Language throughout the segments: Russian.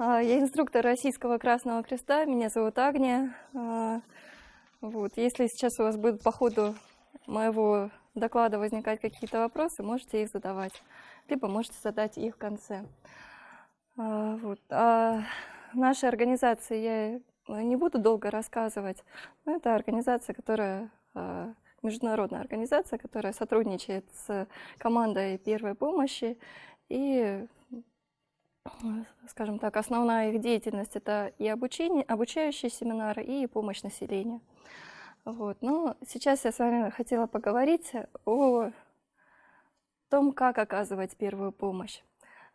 А, я инструктор Российского Красного Креста, меня зовут Агния. А, вот. Если сейчас у вас будут по ходу моего доклада возникать какие-то вопросы, можете их задавать, либо можете задать их в конце. А, вот. А нашей организации я не буду долго рассказывать, но это организация, которая международная организация, которая сотрудничает с командой первой помощи и скажем так, основная их деятельность это и обучение, обучающие семинары, и помощь населению. Вот. Но сейчас я с вами хотела поговорить о том, как оказывать первую помощь.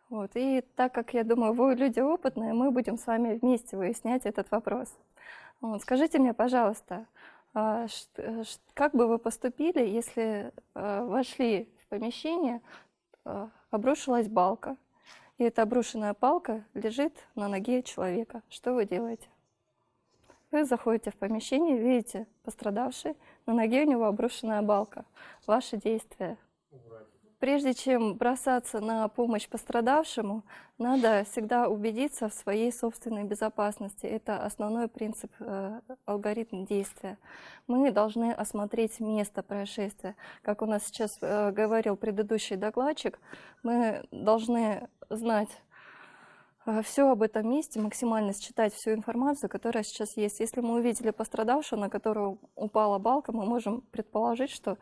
Вот. И так как, я думаю, вы люди опытные, мы будем с вами вместе выяснять этот вопрос. Вот. Скажите мне, пожалуйста, а, как бы вы поступили, если а, вошли в помещение, а, обрушилась балка, и эта обрушенная палка лежит на ноге человека. Что вы делаете? Вы заходите в помещение, видите пострадавший, на ноге у него обрушенная балка. Ваши действия Прежде чем бросаться на помощь пострадавшему, надо всегда убедиться в своей собственной безопасности. Это основной принцип, э, алгоритм действия. Мы должны осмотреть место происшествия. Как у нас сейчас э, говорил предыдущий докладчик, мы должны знать э, все об этом месте, максимально считать всю информацию, которая сейчас есть. Если мы увидели пострадавшего, на которого упала балка, мы можем предположить, что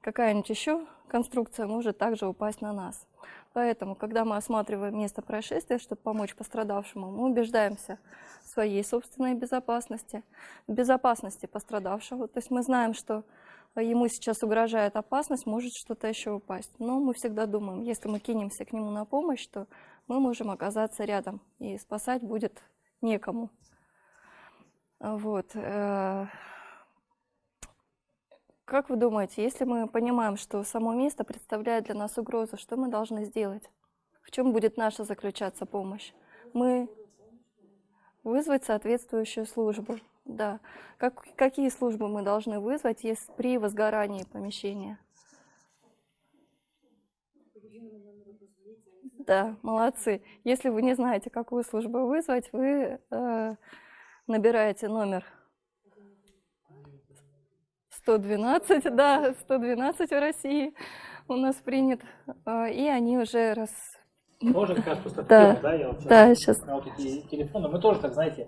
какая-нибудь еще конструкция может также упасть на нас. Поэтому, когда мы осматриваем место происшествия, чтобы помочь пострадавшему, мы убеждаемся в своей собственной безопасности, в безопасности пострадавшего. То есть мы знаем, что ему сейчас угрожает опасность, может что-то еще упасть. Но мы всегда думаем, если мы кинемся к нему на помощь, то мы можем оказаться рядом, и спасать будет некому. Вот. Как вы думаете, если мы понимаем, что само место представляет для нас угрозу, что мы должны сделать? В чем будет наша заключаться помощь? Мы вызвать соответствующую службу. Да. Как, какие службы мы должны вызвать если при возгорании помещения? Да, молодцы. Если вы не знаете, какую службу вызвать, вы э, набираете номер 112, да, 112 в России у нас принят, а, и они уже раз... Можно как раз просто да. тему, да, я вот сейчас, да, сейчас. вот эти телефоны, мы тоже так, знаете,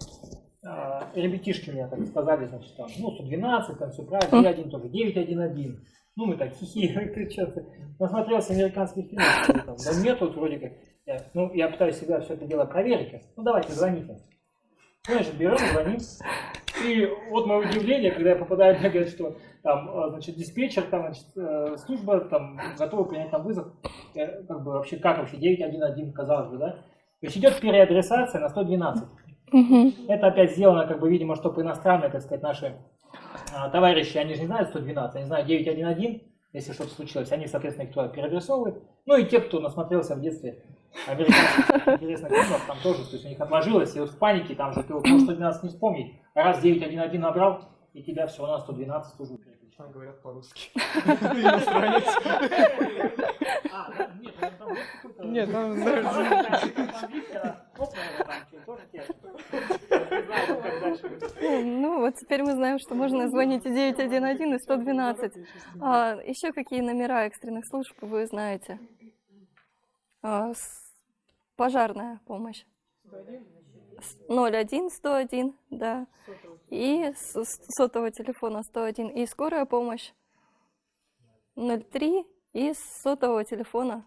а, ребятишки мне так сказали, значит, там, ну, 112, там все правильно, и один тоже, 911. Ну, мы так хихи, что-то. Насмотрелся американских фильмов, там, да нет, вот вроде как, я, ну, я пытаюсь всегда все это дело проверить. Ну, давайте, звоните. Ну, значит, берем, звоним. И вот мое удивление, когда я попадаю, мне говорят, что там, э, значит, диспетчер, там, значит, э, служба, там, готова принять там вызов, я, как бы вообще, как вообще, 911, казалось бы, да? То есть идет переадресация на 112. Угу. Это опять сделано, как бы, видимо, чтобы иностранные, так сказать, наши а, товарищи, они же не знают 112, они знают 911, если что-то случилось, они, соответственно, их туда переадресовывают. Ну и те, кто насмотрелся в детстве американских интересных фильмов, там тоже, то есть у них отложилось, и вот в панике, там же ты вот можешь 112 не вспомнить, а раз 911 набрал, и тебя все равно 112 службу переключил. говорят по-русски. Нет, там... Ну, вот теперь мы знаем, что можно звонить и 911, и 112. А, еще какие номера экстренных служб вы знаете? А, пожарная помощь. 01, 101, да. И с сотового телефона 101. И скорая помощь 03 и с сотового телефона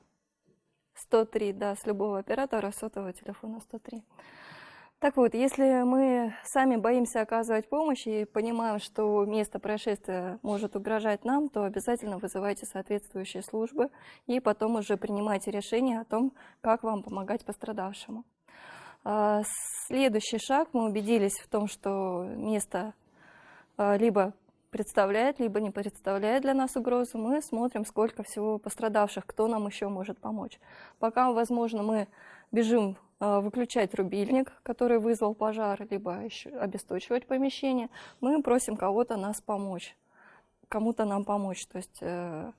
103, да, с любого оператора сотового телефона 103. Так вот, если мы сами боимся оказывать помощь и понимаем, что место происшествия может угрожать нам, то обязательно вызывайте соответствующие службы и потом уже принимайте решение о том, как вам помогать пострадавшему. А, следующий шаг, мы убедились в том, что место а, либо представляет, либо не представляет для нас угрозу, мы смотрим, сколько всего пострадавших, кто нам еще может помочь. Пока, возможно, мы бежим выключать рубильник, который вызвал пожар, либо еще обесточивать помещение, мы просим кого-то нас помочь, кому-то нам помочь, то есть э,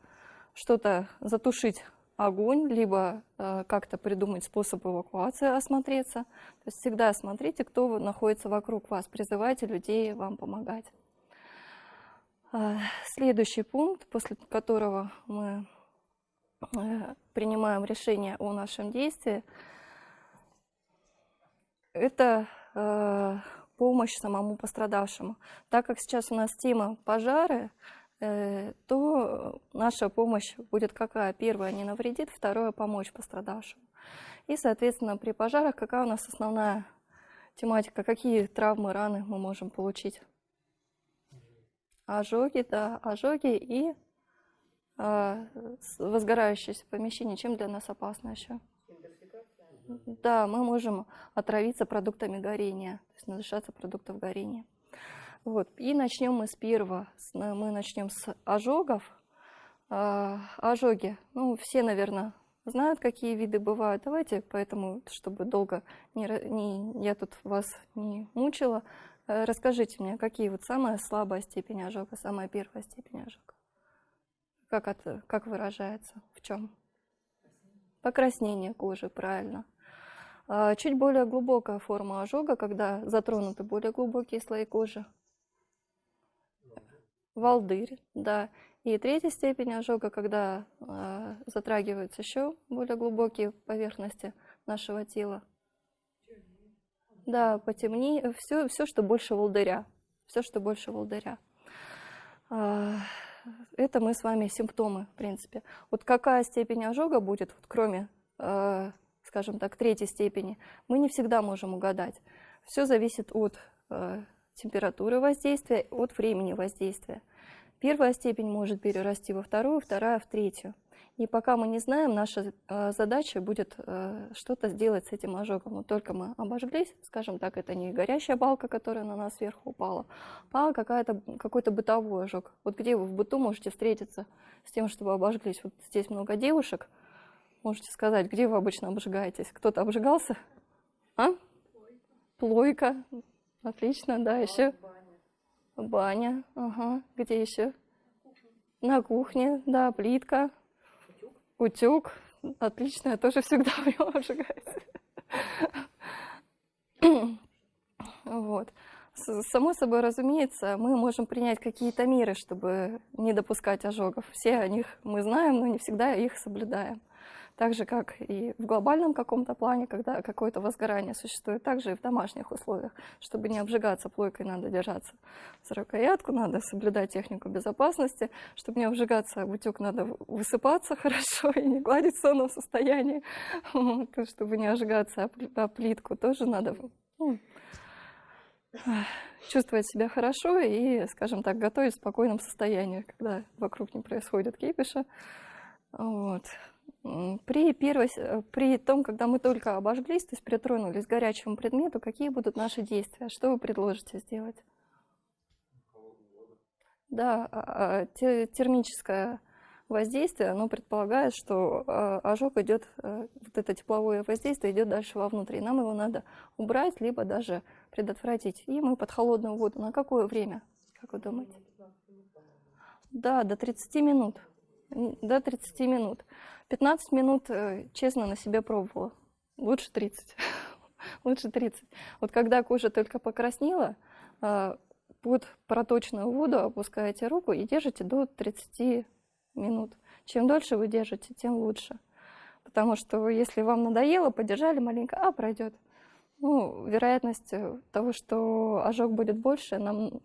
что-то затушить огонь, либо э, как-то придумать способ эвакуации, осмотреться. То есть всегда смотрите, кто находится вокруг вас, призывайте людей вам помогать. Следующий пункт, после которого мы принимаем решение о нашем действии, это помощь самому пострадавшему. Так как сейчас у нас тема пожары, э, то наша помощь будет какая? Первая, не навредит, второе, помочь пострадавшему. И, соответственно, при пожарах какая у нас основная тематика, какие травмы, раны мы можем получить? Ожоги, да, ожоги и э, возгорающееся помещение. Чем для нас опасно еще? Да, мы можем отравиться продуктами горения, то есть надышаться продуктов горения. Вот. И начнем мы с первого. Мы начнем с ожогов. А, ожоги. Ну, все, наверное, знают, какие виды бывают. Давайте, поэтому, чтобы долго не, не, я тут вас не мучила, э, расскажите мне, какие вот самая слабая степень ожога, самая первая степень ожога? Как, это, как выражается? В чем? Покраснение кожи, правильно. А, чуть более глубокая форма ожога, когда затронуты более глубокие слои кожи. Волдырь, да. И третья степень ожога, когда э, затрагиваются еще более глубокие поверхности нашего тела. Да, потемнее, все, все, что больше волдыря. Все, что больше волдыря. Э, это мы с вами симптомы, в принципе. Вот какая степень ожога будет, вот кроме э, скажем так, третьей степени, мы не всегда можем угадать. Все зависит от э, температуры воздействия, от времени воздействия. Первая степень может перерасти во вторую, вторая в третью. И пока мы не знаем, наша э, задача будет э, что-то сделать с этим ожогом. Вот только мы обожглись, скажем так, это не горящая балка, которая на нас сверху упала, а какой-то бытовой ожог. Вот где вы в быту можете встретиться с тем, чтобы обожглись? Вот здесь много девушек, Можете сказать, где вы обычно обжигаетесь? Кто-то обжигался? А? Плойка. Отлично, да, еще. Баня. Ага. Где еще? На кухне, да, плитка. Утюг. Отлично, я тоже всегда в нем обжигаюсь. Вот. Само собой, разумеется, мы можем принять какие-то меры, чтобы не допускать ожогов. Все о них мы знаем, но не всегда их соблюдаем. Так же, как и в глобальном каком-то плане, когда какое-то возгорание существует, также и в домашних условиях. Чтобы не обжигаться плойкой, надо держаться за рукоятку, надо соблюдать технику безопасности. Чтобы не обжигаться в утюг, надо высыпаться хорошо и не гладить в сонном состоянии. Вот. Чтобы не обжигаться о плитку, тоже надо ну, чувствовать себя хорошо и, скажем так, готовить в спокойном состоянии, когда вокруг не происходит кипиша. Вот. При, первой, э, при том, когда мы только обожглись, то есть притронулись к горячему предмету, какие будут наши действия? Что вы предложите сделать? Да, а, а, термическое воздействие, оно предполагает, что а, ожог идет, э, вот это тепловое воздействие идет дальше вовнутрь. Нам его надо убрать, либо даже предотвратить. И мы под холодную воду. На какое время, как вы думаете? Да, до 30 минут. До 30 минут. 15 минут э, честно на себе пробовала. Лучше 30. Лучше 30. Вот когда кожа только покраснела, э, под проточную воду опускаете руку и держите до 30 минут. Чем дольше вы держите, тем лучше. Потому что если вам надоело, подержали маленько, а пройдет. Ну, вероятность э, того, что ожог будет больше, нам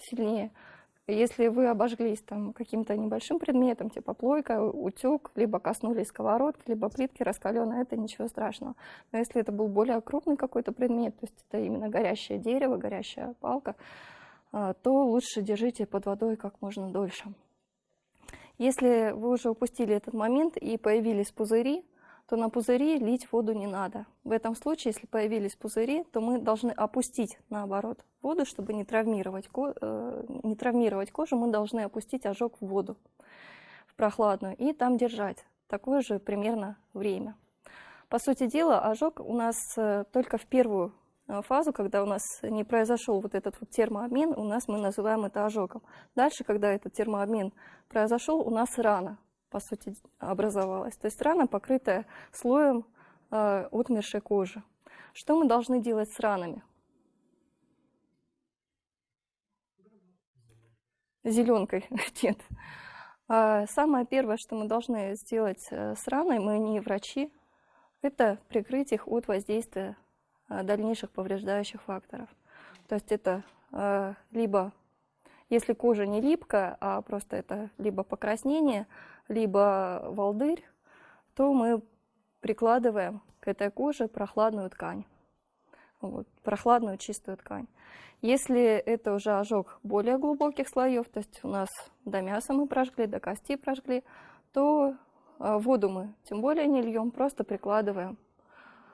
сильнее. Если вы обожглись там каким-то небольшим предметом, типа плойка, утюг, либо коснулись сковородки, либо плитки раскаленной, это ничего страшного. Но если это был более крупный какой-то предмет, то есть это именно горящее дерево, горящая палка, а, то лучше держите под водой как можно дольше. Если вы уже упустили этот момент и появились пузыри, то на пузыри лить воду не надо. В этом случае, если появились пузыри, то мы должны опустить, наоборот, воду, чтобы не травмировать, э, не травмировать кожу, мы должны опустить ожог в воду, в прохладную, и там держать такое же примерно время. По сути дела, ожог у нас э, только в первую э, фазу, когда у нас не произошел вот этот вот термообмен, у нас мы называем это ожогом. Дальше, когда этот термообмен произошел, у нас рана. По сути, образовалась. То есть рана, покрытая слоем э, отмершей кожи. Что мы должны делать с ранами? Зеленкой, нет. А самое первое, что мы должны сделать э, с раной, мы не врачи, это прикрыть их от воздействия э, дальнейших повреждающих факторов. То есть это э, либо, если кожа не липкая, а просто это либо покраснение, либо волдырь, то мы прикладываем к этой коже прохладную ткань, вот, прохладную чистую ткань. Если это уже ожог более глубоких слоев, то есть у нас до мяса мы прожгли, до кости прожгли, то а, воду мы тем более не льем, просто прикладываем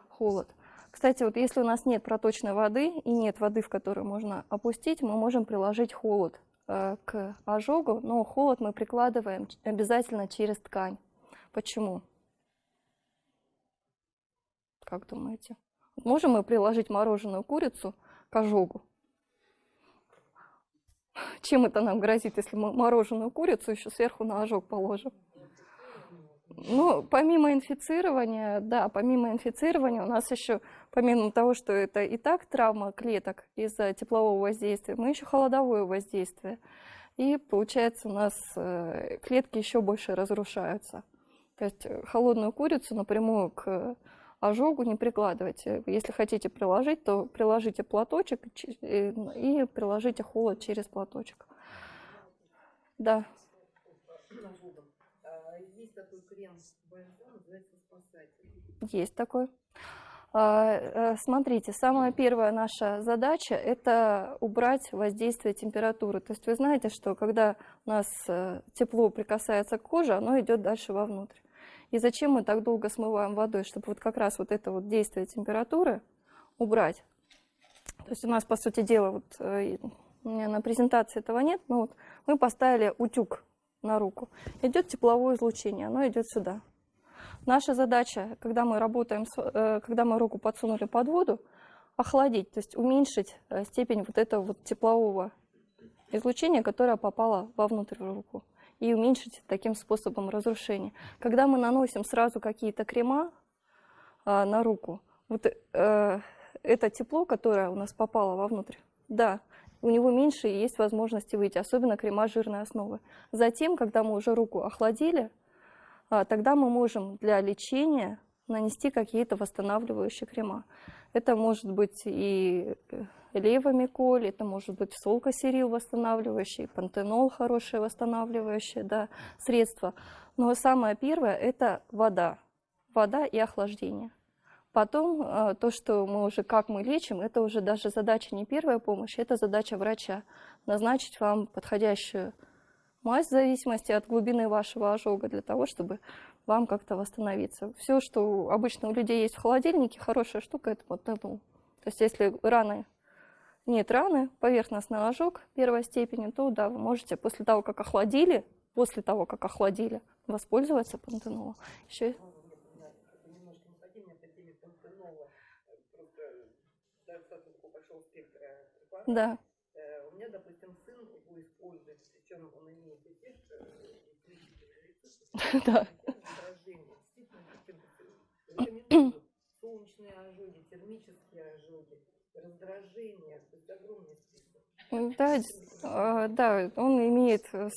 холод. Кстати, вот если у нас нет проточной воды и нет воды, в которую можно опустить, мы можем приложить холод э, к ожогу, но холод мы прикладываем обязательно через ткань. Почему? Как думаете? Можем мы приложить мороженую курицу к ожогу? Чем это нам грозит, если мы мороженую курицу еще сверху на ожог положим? Ну, помимо инфицирования, да, помимо инфицирования у нас еще, помимо того, что это и так травма клеток из-за теплового воздействия, мы еще холодовое воздействие. И получается у нас э, клетки еще больше разрушаются. То есть э, холодную курицу напрямую к ожогу не прикладывайте. Если хотите приложить, то приложите платочек и приложите холод через платочек. Да. Такой крем называется «Спасатель». Есть такой. А, э, смотрите, самая первая наша задача – это убрать воздействие температуры. То есть вы знаете, что когда у нас э, тепло прикасается к коже, оно идет дальше вовнутрь. И зачем мы так долго смываем водой? Чтобы вот как раз вот это вот действие температуры убрать. То есть у нас, по сути дела, вот э, у меня на презентации этого нет, но вот мы поставили утюг на руку. Идет тепловое излучение, оно идет сюда. Наша задача, когда мы работаем, э, когда мы руку подсунули под воду, охладить, то есть уменьшить э, степень вот этого вот теплового излучения, которое попало вовнутрь в руку и уменьшить таким способом разрушение. Когда мы наносим сразу какие-то крема а, на руку, вот э, это тепло, которое у нас попало вовнутрь, да, у него меньше есть возможности выйти, особенно крема жирной основы. Затем, когда мы уже руку охладили, а, тогда мы можем для лечения нанести какие-то восстанавливающие крема. Это может быть и э, левомиколь, это может быть солкосерил восстанавливающий, пантенол хорошее восстанавливающее да, средство. Но самое первое – это вода. Вода и охлаждение. Потом э, то, что мы уже, как мы лечим, это уже даже задача не первая помощь, это задача врача. Назначить вам подходящую мазь в зависимости от глубины вашего ожога для того, чтобы вам как-то восстановиться. Все, что обычно у людей есть в холодильнике, хорошая штука, это вот это. То есть если раны нет раны, поверхностный ожог первой степени, то да, вы можете после того, как охладили, после того, как охладили, воспользоваться пантенолом. Еще... Да. Э, у меня, допустим, сын его использует, причем он имеет эффект Да. Солнечные ожоги, термические ожоги раздражение, то есть огромный. Да, да, он имеет в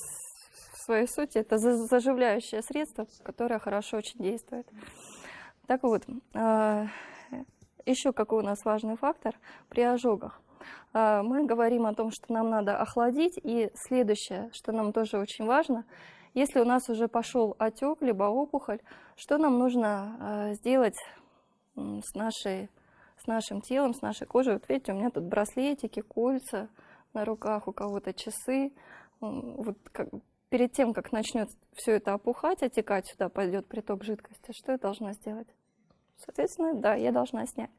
своей сути, это заживляющее средство, которое хорошо очень действует. Так вот, а, еще какой у нас важный фактор при ожогах. А, мы говорим о том, что нам надо охладить, и следующее, что нам тоже очень важно, если у нас уже пошел отек, либо опухоль, что нам нужно а, сделать с нашей с нашим телом, с нашей кожей. Вот видите, у меня тут браслетики, кольца на руках, у кого-то часы. Вот как, перед тем, как начнет все это опухать, отекать, сюда пойдет приток жидкости, что я должна сделать? Соответственно, да, я должна снять.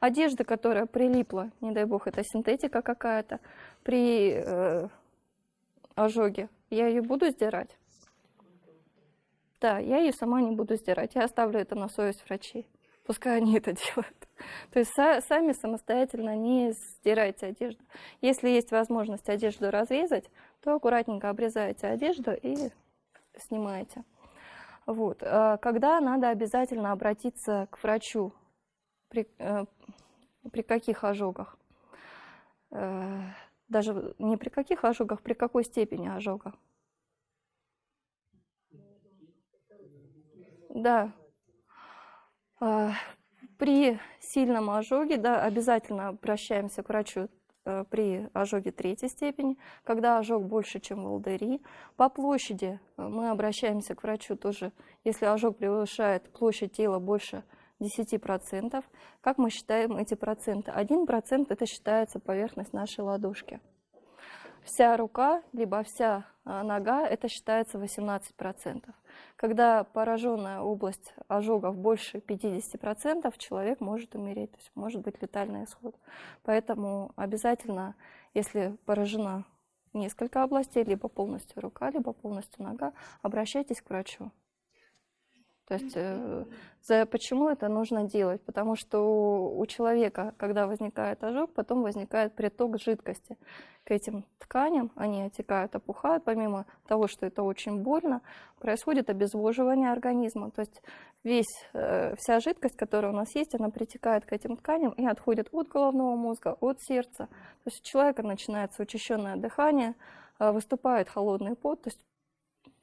Одежда, которая прилипла, не дай бог, это синтетика какая-то, при э, ожоге, я ее буду сдирать? Да, я ее сама не буду сдирать, я оставлю это на совесть врачей. Пускай они это делают. То есть сами самостоятельно не стирайте одежду. Если есть возможность одежду разрезать, то аккуратненько обрезаете одежду и снимаете. Вот. а Когда надо обязательно обратиться к врачу? При, э, при каких ожогах? Э, Даже не при каких ожогах, при какой степени ожога? Да. При сильном ожоге, да, обязательно обращаемся к врачу э, при ожоге третьей степени, когда ожог больше, чем волдыри. По площади э, мы обращаемся к врачу тоже, если ожог превышает площадь тела больше 10%. Как мы считаем эти проценты? 1% это считается поверхность нашей ладошки. Вся рука, либо вся а, нога, это считается 18%. Когда пораженная область ожогов больше 50%, человек может умереть, то есть может быть летальный исход. Поэтому обязательно, если поражена несколько областей, либо полностью рука, либо полностью нога, обращайтесь к врачу. То есть э, за, почему это нужно делать? Потому что у человека, когда возникает ожог, потом возникает приток жидкости к этим тканям, они отекают, опухают. Помимо того, что это очень больно, происходит обезвоживание организма. То есть весь, э, вся жидкость, которая у нас есть, она притекает к этим тканям и отходит от головного мозга, от сердца. То есть у человека начинается учащенное дыхание, э, выступает холодный пот, то есть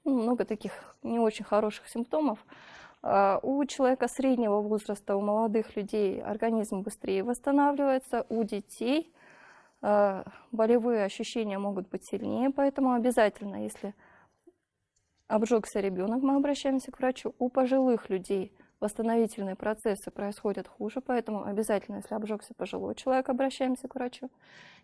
много таких не очень хороших симптомов. А, у человека среднего возраста, у молодых людей организм быстрее восстанавливается, у детей а, болевые ощущения могут быть сильнее, поэтому обязательно, если обжегся ребенок, мы обращаемся к врачу. У пожилых людей восстановительные процессы происходят хуже, поэтому обязательно, если обжегся пожилой человек, обращаемся к врачу.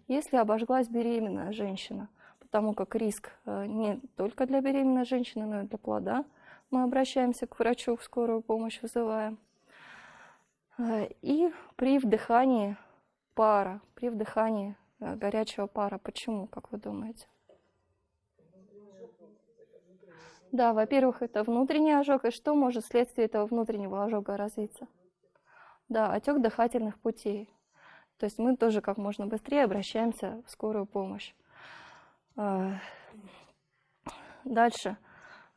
Если обожглась беременная женщина – потому как риск э, не только для беременной женщины, но и для плода. Мы обращаемся к врачу, в скорую помощь вызываем. Э, и при вдыхании пара, при вдыхании э, горячего пара. Почему, как вы думаете? Да, во-первых, это внутренний ожог. И что может вследствие этого внутреннего ожога развиться? Да, отек дыхательных путей. То есть мы тоже как можно быстрее обращаемся в скорую помощь. А, дальше.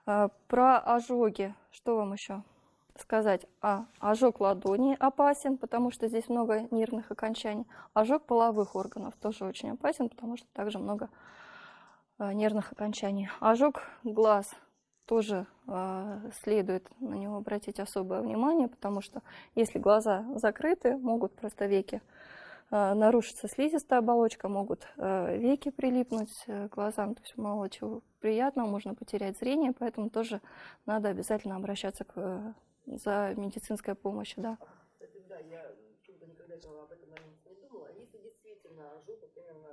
А, про ожоги. Что вам еще сказать? А, ожог ладони опасен, потому что здесь много нервных окончаний. Ожог половых органов тоже очень опасен, потому что также много а, нервных окончаний. Ожог глаз тоже следует на него обратить особое внимание, потому что если глаза закрыты, могут просто веки нарушится слизистая оболочка, могут э, веки прилипнуть э, к глазам, то есть мало чего приятного, можно потерять зрение, поэтому тоже надо обязательно обращаться к, за медицинской помощью, да. Кстати, да, я чудо никогда этого об этом моменте не думала. А если действительно ожог, вот именно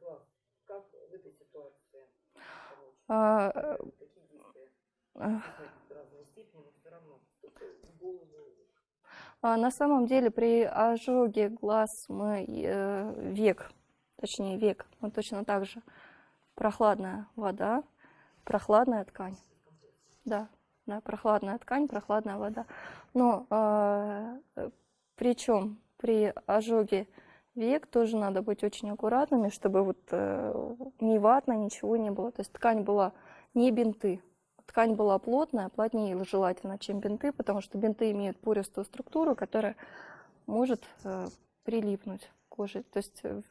глаз, как в этой ситуации? А, Какие действия? А, разной степени, но все равно. Голову на самом деле при ожоге глаз мы э, век, точнее век, мы точно так же прохладная вода, прохладная ткань. Да, да, прохладная ткань, прохладная вода. Но э, причем при ожоге век тоже надо быть очень аккуратными, чтобы вот э, не ватно, ничего не было. То есть ткань была не бинты, ткань была плотная, плотнее желательно, чем бинты, потому что бинты имеют пористую структуру, которая может э, прилипнуть к коже. То есть, э,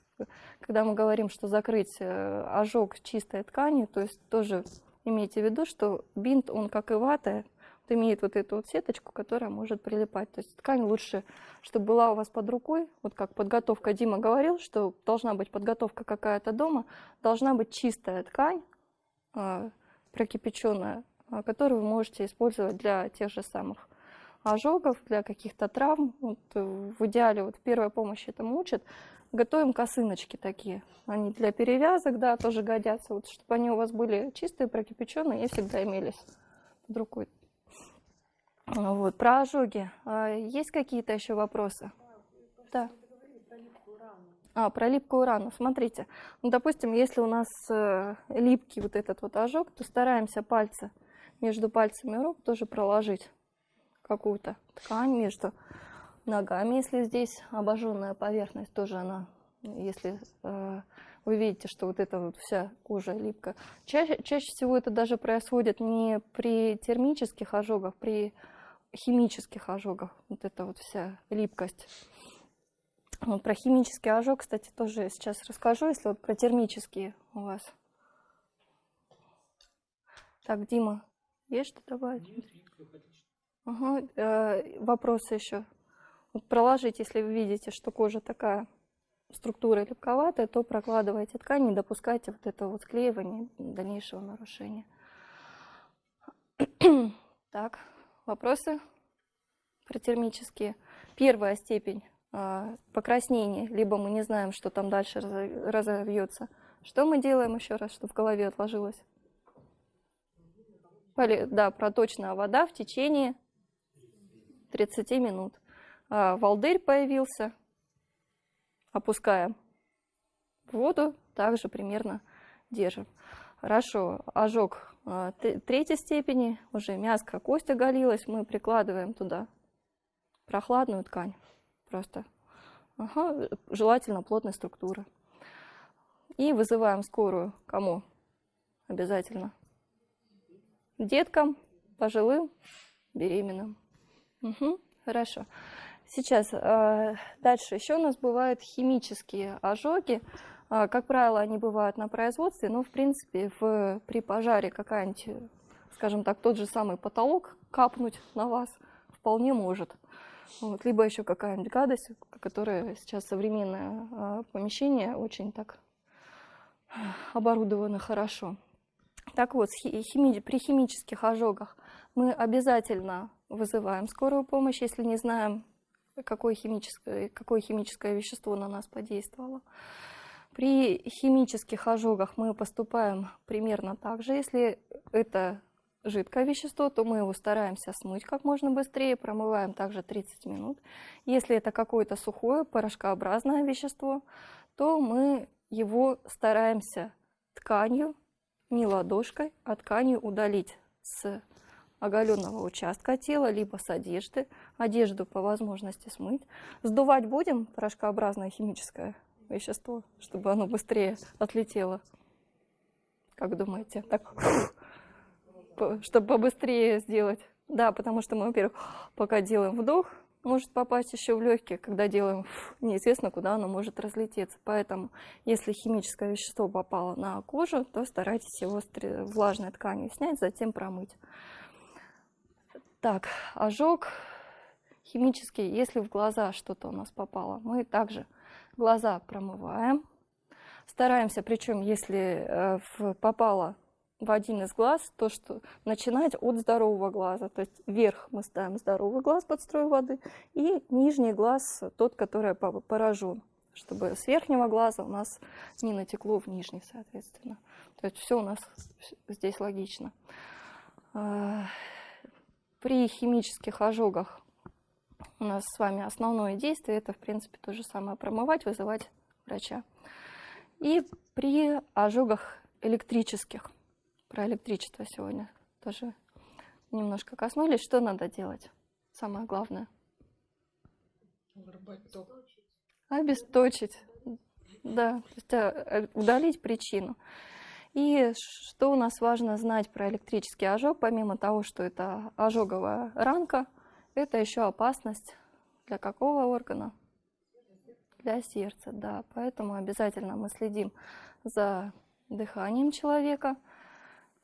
когда мы говорим, что закрыть э, ожог чистой тканью, то есть тоже имейте в виду, что бинт, он как и вата, имеет вот эту вот сеточку, которая может прилипать. То есть ткань лучше, чтобы была у вас под рукой, вот как подготовка Дима говорил, что должна быть подготовка какая-то дома, должна быть чистая ткань, прокипяченная, которую вы можете использовать для тех же самых ожогов, для каких-то травм. Вот э, в идеале вот в первой помощи этому учат. Готовим косыночки такие. Они для перевязок, да, тоже годятся. Вот, чтобы они у вас были чистые, прокипяченные и всегда имелись под рукой. Вот, про ожоги. А, есть какие-то еще вопросы? Да. А, про липкую рану. Смотрите, ну, допустим, если у нас э, липкий вот этот вот ожог, то стараемся пальцы между пальцами рук тоже проложить какую-то ткань между ногами, если здесь обожженная поверхность, тоже она, если э, вы видите, что вот эта вот вся кожа липкая. Чаще, чаще всего это даже происходит не при термических ожогах, при химических ожогах. Вот эта вот вся липкость. Вот про химический ожог, кстати, тоже сейчас расскажу, если вот про термические у вас. Так, Дима, есть что добавить? Ага, э, вопросы еще. Вот проложить, если вы видите, что кожа такая структура липковатая, то прокладывайте ткань, не допускайте вот этого вот склеивания, дальнейшего нарушения. Так, вопросы про термические. Первая степень а, покраснения, либо мы не знаем, что там дальше разовьется. Что мы делаем еще раз, чтобы в голове отложилось? Да, проточная вода в течение 30 минут. А, волдырь появился, опускаем воду, также примерно держим. Хорошо, ожог а, третьей степени, уже мяско, кость оголилась, мы прикладываем туда прохладную ткань, просто, ага, желательно плотной структуры. И вызываем скорую, кому? Обязательно. Деткам, пожилым, беременным. Угу, хорошо. Сейчас э, дальше еще у нас бывают химические ожоги. Э, как правило, они бывают на производстве, но в принципе в, при пожаре какая-нибудь, скажем так, тот же самый потолок капнуть на вас вполне может. Вот, либо еще какая-нибудь гадость, которая сейчас современное э, помещение очень так оборудовано хорошо. Так вот, хими, при химических ожогах мы обязательно вызываем скорую помощь, если не знаем какое химическое, какое химическое вещество на нас подействовало. При химических ожогах мы поступаем примерно так же. Если это жидкое вещество, то мы его стараемся смыть как можно быстрее, промываем также 30 минут. Если это какое-то сухое, порошкообразное вещество, то мы его стараемся тканью, не ладошкой, а тканью удалить с оголенного участка тела, либо с одежды. Одежду по возможности смыть. Сдувать будем порошкообразное химическое вещество, чтобы оно быстрее отлетело. Как думаете? Так, чтобы побыстрее сделать. Да, потому что мы, во-первых, пока делаем вдох, может попасть еще в легкие, когда делаем, неизвестно, куда оно может разлететься. Поэтому, если химическое вещество попало на кожу, то старайтесь его влажной тканью снять, затем промыть. Так, ожог химический, если в глаза что-то у нас попало, мы также глаза промываем. Стараемся, причем если э, попало в один из глаз, то что начинать от здорового глаза. То есть вверх мы ставим здоровый глаз под строй воды, и нижний глаз тот, который поражен, чтобы с верхнего глаза у нас не натекло в нижний, соответственно. То есть все у нас здесь логично. А, при химических ожогах у нас с вами основное действие это, в принципе, то же самое промывать, вызывать врача. И при ожогах электрических, про электричество сегодня тоже немножко коснулись, что надо делать? Самое главное. Обесточить. Да, то есть э, удалить причину. И что у нас важно знать про электрический ожог, помимо того, что это ожоговая ранка, это еще опасность для какого органа? Для сердца, да. Поэтому обязательно мы следим за дыханием человека,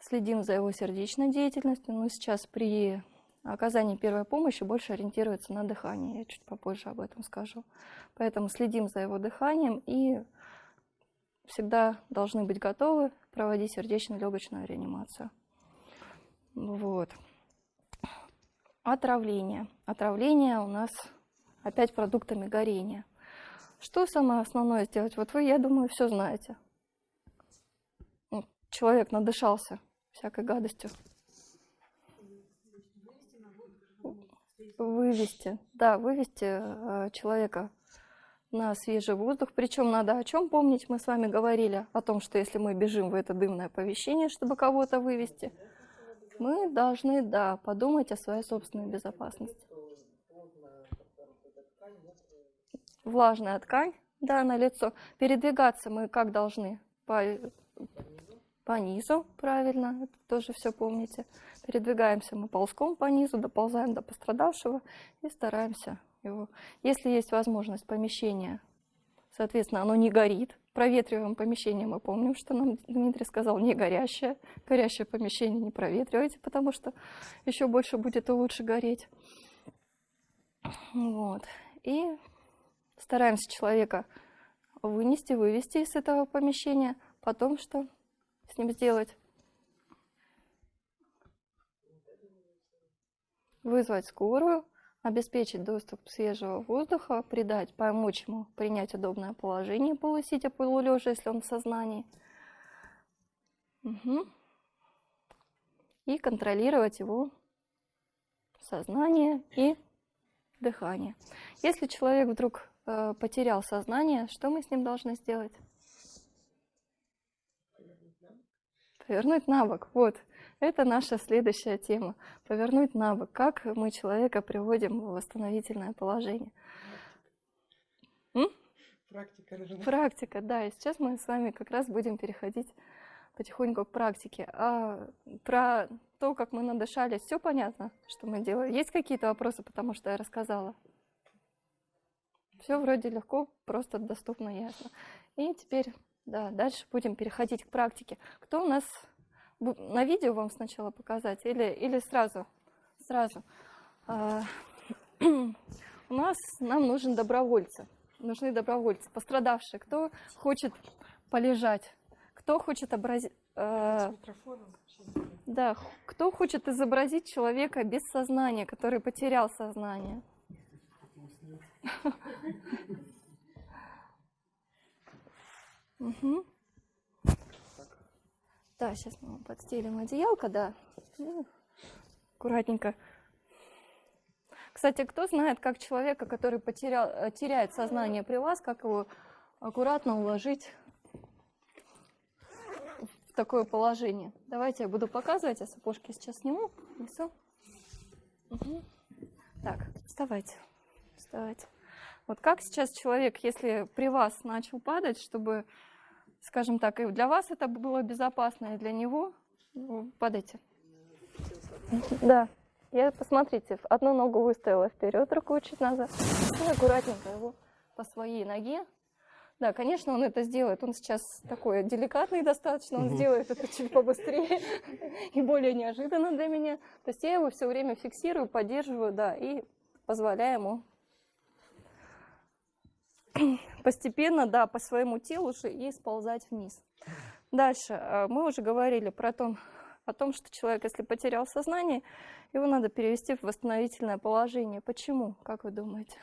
следим за его сердечной деятельностью. Но сейчас при оказании первой помощи больше ориентируется на дыхание. Я чуть попозже об этом скажу. Поэтому следим за его дыханием и всегда должны быть готовы проводить сердечно-легочную реанимацию. Вот. Отравление. Отравление у нас опять продуктами горения. Что самое основное сделать? Вот вы, я думаю, все знаете. Ну, человек надышался всякой гадостью. Вывести, да, вывести э, человека на свежий воздух. Причем надо о чем помнить, мы с вами говорили о том, что если мы бежим в это дымное помещение, чтобы кого-то вывести, мы должны, да, подумать о своей собственной безопасности. Влажная ткань, Да, на лицо. Передвигаться мы как должны? По, по низу, правильно, это тоже все помните. Передвигаемся мы ползком по низу, доползаем до пострадавшего и стараемся его. Если есть возможность помещения, соответственно, оно не горит. Проветриваем помещение, мы помним, что нам Дмитрий сказал, не горящее. Горящее помещение не проветривайте, потому что еще больше будет и лучше гореть. Вот. И стараемся человека вынести, вывести из этого помещения. Потом что с ним сделать? Вызвать скорую, обеспечить доступ свежего воздуха, придать, помочь ему принять удобное положение, полусидя, полулежа, если он в сознании. Угу. И контролировать его сознание и дыхание. Если человек вдруг э, потерял сознание, что мы с ним должны сделать? Повернуть на бок. Вот, это наша следующая тема. Повернуть на бок. Как мы человека приводим в восстановительное положение. Практика. Практика, да. И сейчас мы с вами как раз будем переходить потихоньку к практике. А про то, как мы надышались, все понятно, что мы делаем. Есть какие-то вопросы, потому что я рассказала? Все вроде легко, просто доступно, ясно. И теперь, да, дальше будем переходить к практике. Кто у нас на видео вам сначала показать или, или сразу? Сразу. А, у нас, нам нужен добровольцы. Нужны добровольцы, пострадавшие. Кто хочет полежать? Кто хочет образить... Э, да, кто хочет изобразить человека без сознания, который потерял сознание? Угу. Да, сейчас мы подстелим одеялко, да. Ну, аккуратненько. Кстати, кто знает, как человека, который потерял, э, теряет сознание при вас, как его аккуратно уложить в такое положение? Давайте я буду показывать, я сапожки сейчас сниму. И все. Угу. Так, вставайте. Вставайте. Вот как сейчас человек, если при вас начал падать, чтобы скажем так, и для вас это было безопасно, и для него. Ну, падайте. Да. Я, посмотрите, одну ногу выставила вперед, руку чуть назад. И аккуратненько его по своей ноге. Да, конечно, он это сделает. Он сейчас такой деликатный достаточно, он угу. сделает это чуть побыстрее и более неожиданно для меня. То есть я его все время фиксирую, поддерживаю, да, и позволяю ему постепенно, да, по своему телу же и сползать вниз. Дальше. Э, мы уже говорили про то, о том, что человек, если потерял сознание, его надо перевести в восстановительное положение. Почему, как вы думаете?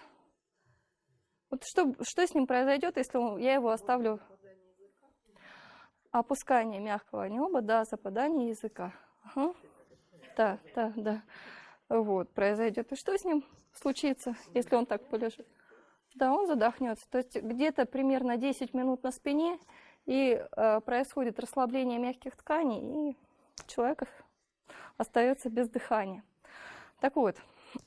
Вот что, что с ним произойдет, если я его оставлю опускание мягкого неба, да, западание языка. Ага. Да, да, да. Вот, произойдет. И что с ним случится, если он так полежит? Да, он задохнется. То есть где-то примерно 10 минут на спине, и э, происходит расслабление мягких тканей, и человек остается без дыхания. Так вот,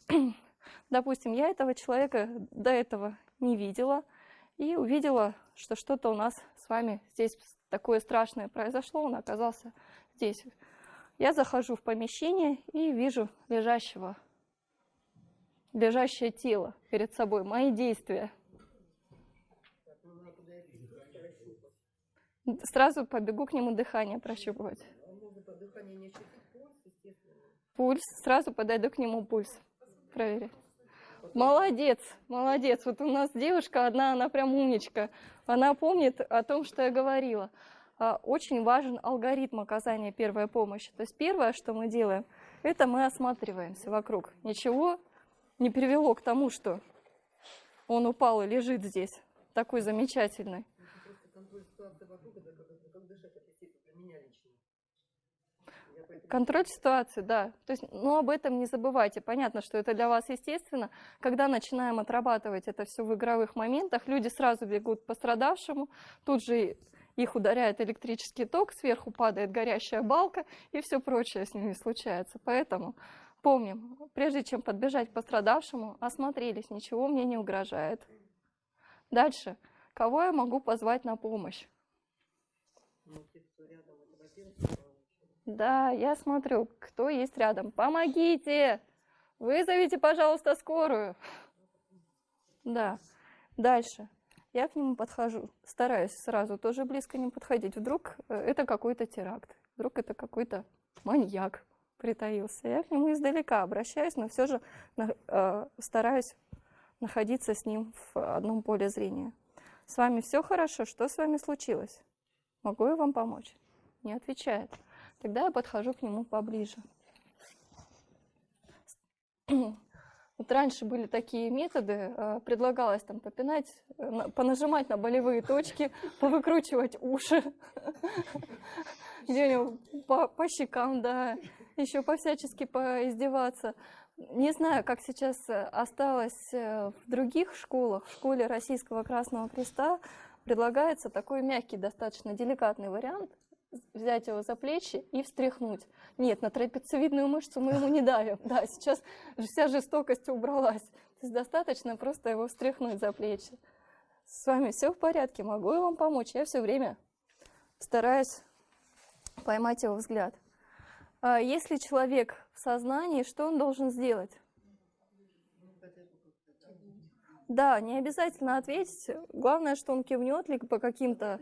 допустим, я этого человека до этого не видела, и увидела, что что-то у нас с вами здесь такое страшное произошло, он оказался здесь. Я захожу в помещение и вижу лежащего лежащее тело перед собой, мои действия. Сразу побегу к нему дыхание прощупывать. Пульс, сразу подойду к нему пульс. Проверить. Молодец, молодец. Вот у нас девушка одна, она прям умничка. Она помнит о том, что я говорила. А, очень важен алгоритм оказания первой помощи. То есть первое, что мы делаем, это мы осматриваемся вокруг. Ничего не привело к тому, что он упал и лежит здесь, такой замечательный. Контроль ситуации, да. То есть, ну, об этом не забывайте. Понятно, что это для вас естественно. Когда начинаем отрабатывать это все в игровых моментах, люди сразу бегут к пострадавшему, тут же их ударяет электрический ток, сверху падает горящая балка, и все прочее с ними случается. Поэтому Помним, прежде чем подбежать пострадавшему, осмотрелись, ничего мне не угрожает. Дальше. кого я могу позвать на помощь? Да, я смотрю, кто есть рядом. Помогите! Вызовите, пожалуйста, скорую. Да. Дальше. Я к нему подхожу, стараюсь сразу тоже близко не подходить. Вдруг э, это какой-то теракт, вдруг это какой-то маньяк притаился. Я к нему издалека обращаюсь, но все же э, стараюсь находиться с ним в одном поле зрения. С вами все хорошо? Что с вами случилось? Могу я вам помочь? Не отвечает. Тогда я подхожу к нему поближе. Вот раньше были такие методы, э, предлагалось там попинать, э, на- понажимать на болевые точки, повыкручивать уши, где-нибудь по, по щекам, да, еще по-всячески поиздеваться. Не знаю, как сейчас э, осталось э, в других школах, в школе Российского Красного Креста предлагается такой мягкий, достаточно деликатный вариант, взять его за плечи и встряхнуть. Нет, на трапециевидную мышцу мы ему не давим. Да, сейчас вся жестокость убралась. То есть достаточно просто его встряхнуть за плечи. С вами все в порядке, могу я вам помочь? Я все время стараюсь поймать его взгляд. А Если человек в сознании, что он должен сделать? Да, не обязательно ответить. Главное, что он кивнет ли по каким-то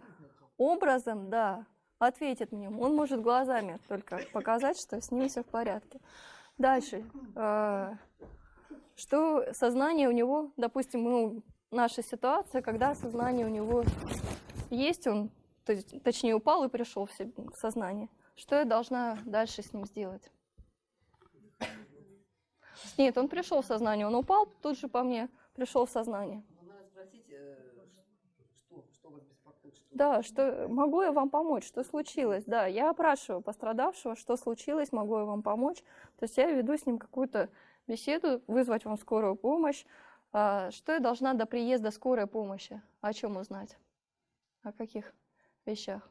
образом, да, ответит мне. Он может глазами только показать, что с ним все в порядке. Дальше. э, Что сознание у него, допустим, ну, наша ситуация, когда сознание у него есть, он, точнее, упал и пришел в сознание. Что я должна дальше с ним сделать? Нет, он пришел в сознание, он упал тут же по мне, пришел в сознание. Спросить, э, что, что вас беспокоит, что Да, что могу я вам помочь? Что случилось? Да, я опрашиваю пострадавшего, что случилось, могу я вам помочь. То есть я веду с ним какую-то беседу, вызвать вам скорую помощь. А, Что я должна до приезда скорой помощи? О чем узнать? О каких вещах?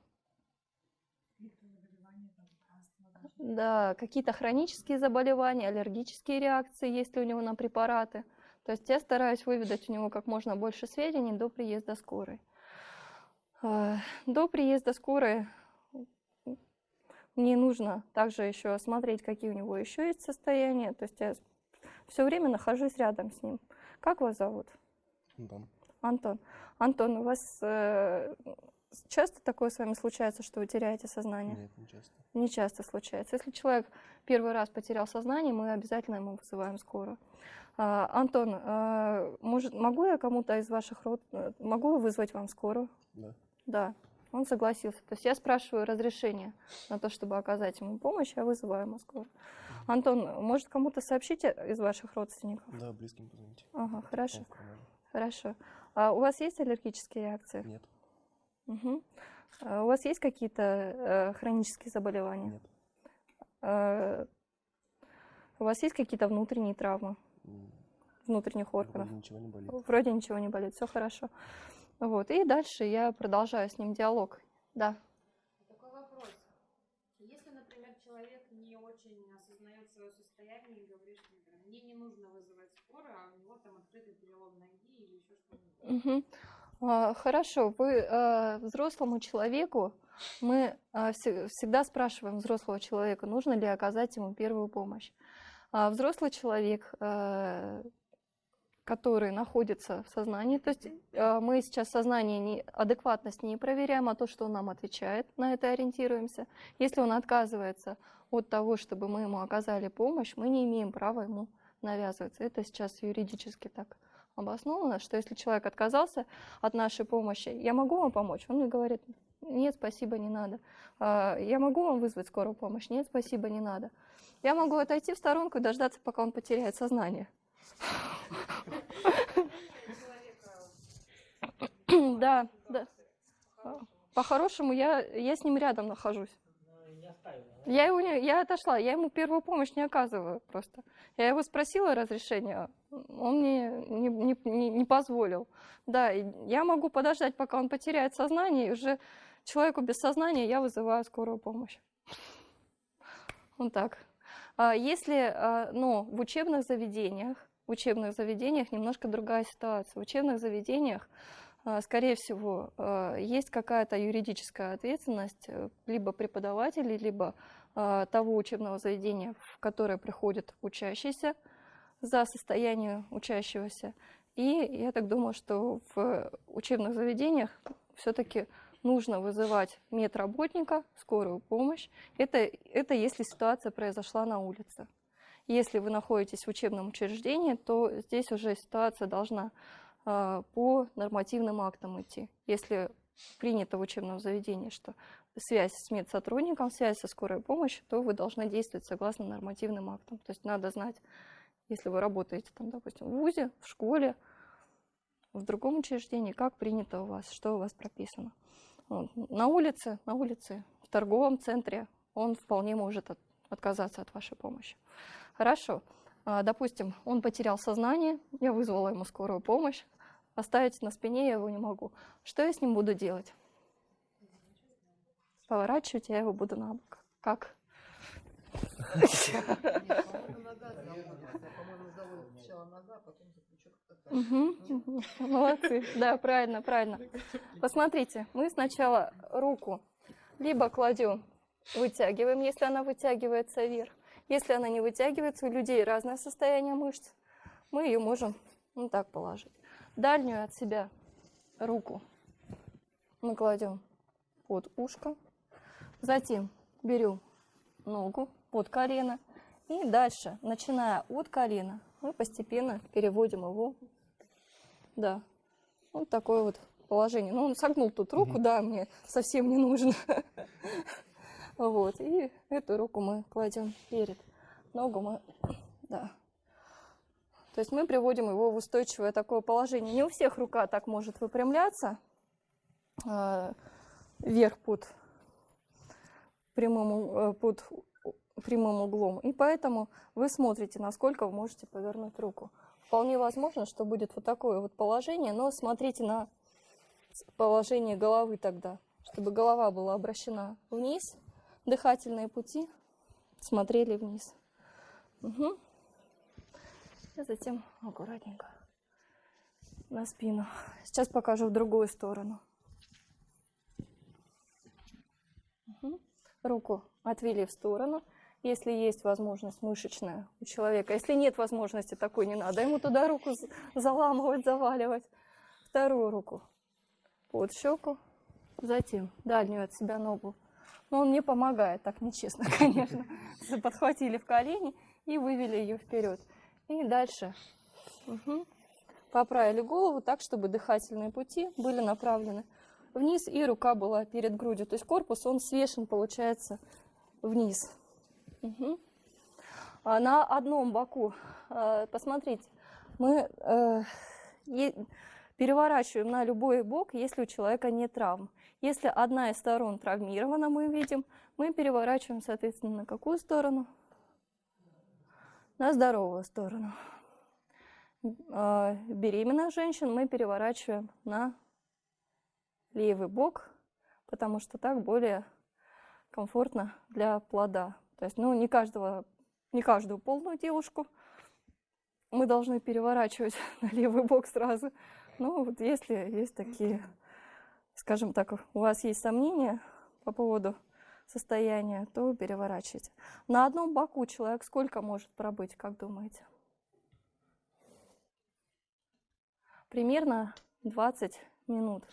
Да, какие-то хронические заболевания, аллергические реакции, есть ли у него на препараты. То есть я стараюсь выведать у него как можно больше сведений до приезда скорой. А, До приезда скорой мне нужно также еще осмотреть, какие у него еще есть состояния. То есть я все время нахожусь рядом с ним. Как вас зовут? Антон. Антон. Антон, у вас э, часто такое с вами случается, что вы теряете сознание? Нет, не часто. Не часто случается. Если человек первый раз потерял сознание, мы обязательно ему вызываем скорую. А, Антон, а, может, могу я кому-то из ваших род... э, Могу вызвать вам скорую? Да. Да, он согласился. То есть я спрашиваю разрешение на то, чтобы оказать ему помощь, я вызываю ему скорую. Антон, может, кому-то сообщите из ваших родственников? Да, близким позвоните. Ага, хорошо, хорошо. А у вас есть аллергические реакции? Нет, Мгм. А у вас есть какие-то э, хронические заболевания? нет. Э, У вас есть какие-то внутренние травмы М, внутренних органов? Вроде ничего не болит. Вроде ничего не болит, все хорошо. Вот. И дальше я продолжаю с ним диалог. Да. Такой вопрос. Если, например, человек не очень осознает свое состояние и говорит, что мне не нужно вызывать скорую, а у него там открытый перелом ноги или еще что-нибудь. Мгм. А, Хорошо, вы э, взрослому человеку, мы все- всегда спрашиваем взрослого человека, нужно ли оказать ему первую помощь. А Взрослый человек, который находится в сознании, то есть мы сейчас сознание не, адекватность не проверяем, а то, что он нам отвечает, на это ориентируемся. Если он отказывается от того, чтобы мы ему оказали помощь, мы не имеем права ему навязываться. Это сейчас юридически так обосновано, что если человек отказался от нашей помощи, я могу вам помочь? Он мне говорит, нет, спасибо, не надо. «А, Я могу вам вызвать скорую помощь? Нет, спасибо, не надо. Я могу отойти в сторонку и дождаться, пока он потеряет сознание. Да, да. По-хорошему, я, я с ним рядом нахожусь. Я, его не, я отошла, я ему первую помощь не оказываю просто. Я его спросила разрешения, он мне не, не, не- позволил. Да, я могу подождать, пока он потеряет сознание, и уже человеку без сознания я вызываю скорую помощь. Вот так. А Если, а, но в учебных заведениях, в учебных заведениях немножко другая ситуация. В учебных заведениях а, скорее всего, есть какая-то юридическая ответственность э, либо преподавателей, либо того учебного заведения, в которое приходит учащийся за состояние учащегося. И я так думаю, что в учебных заведениях все-таки нужно вызывать медработника, скорую помощь. Это, это если ситуация произошла на улице. Если вы находитесь в учебном учреждении, то здесь уже ситуация должна э, по нормативным актам идти. Если принято в учебном заведении, что связь с медсотрудником, связь со скорой помощью, то вы должны действовать согласно нормативным актам. То есть надо знать, если вы работаете, там, допустим, в ВУЗе, в школе, в другом учреждении, как принято у вас, что у вас прописано. Вот. На улице, на улице, в торговом центре он вполне может от, отказаться от вашей помощи. Хорошо. А, допустим, он потерял сознание, я вызвала ему скорую помощь, оставить на спине я его не могу. Что я с ним буду делать? Поворачивать я его буду на бок. Как? Молодцы. Да, правильно, правильно. Посмотрите, мы сначала руку либо кладем, вытягиваем, если она вытягивается вверх. Если она не вытягивается, у людей разное состояние мышц, мы ее можем вот так положить. Дальнюю от себя руку мы кладем под ушко. Затем берем ногу под колено. И дальше, начиная от колена, мы постепенно переводим его, да, вот такое вот положение. Ну, он согнул тут руку, да, мне совсем не нужно. Вот, и эту руку мы кладем перед, ногу мы, да. То есть мы приводим его в устойчивое такое положение. Не у всех рука так может выпрямляться э, вверх под прямым, э, под прямым углом. И поэтому вы смотрите, насколько вы можете повернуть руку. Вполне возможно, что будет вот такое вот положение, но смотрите на положение головы тогда, чтобы голова была обращена вниз, дыхательные пути смотрели вниз. Угу. И затем аккуратненько на спину. Сейчас покажу в другую сторону. Угу. Руку отвели в сторону если есть возможность мышечная у человека. Если нет возможности такой, не надо ему туда руку заламывать, заваливать. Вторую руку под щеку, затем дальнюю от себя ногу. Но он не помогает, так нечестно, конечно. Подхватили в колени и вывели ее вперед. И дальше угу. поправили голову так, чтобы дыхательные пути были направлены вниз, и рука была перед грудью. То есть корпус, он свешен, получается, вниз. Угу. А на одном боку, э, посмотрите, мы э, переворачиваем на любой бок, если у человека нет травм. Если одна из сторон травмирована, мы видим, мы переворачиваем, соответственно, на какую сторону? На здоровую сторону. Э, беременных женщин мы переворачиваем на левый бок, потому что так более комфортно для плода. То есть, ну, не, каждого, не каждую полную девушку мы должны переворачивать на левый бок сразу. Ну, вот если есть такие, скажем так, у вас есть сомнения по поводу состояния, то переворачивайте. На одном боку человек сколько может пробыть, как думаете? Примерно 20 минут,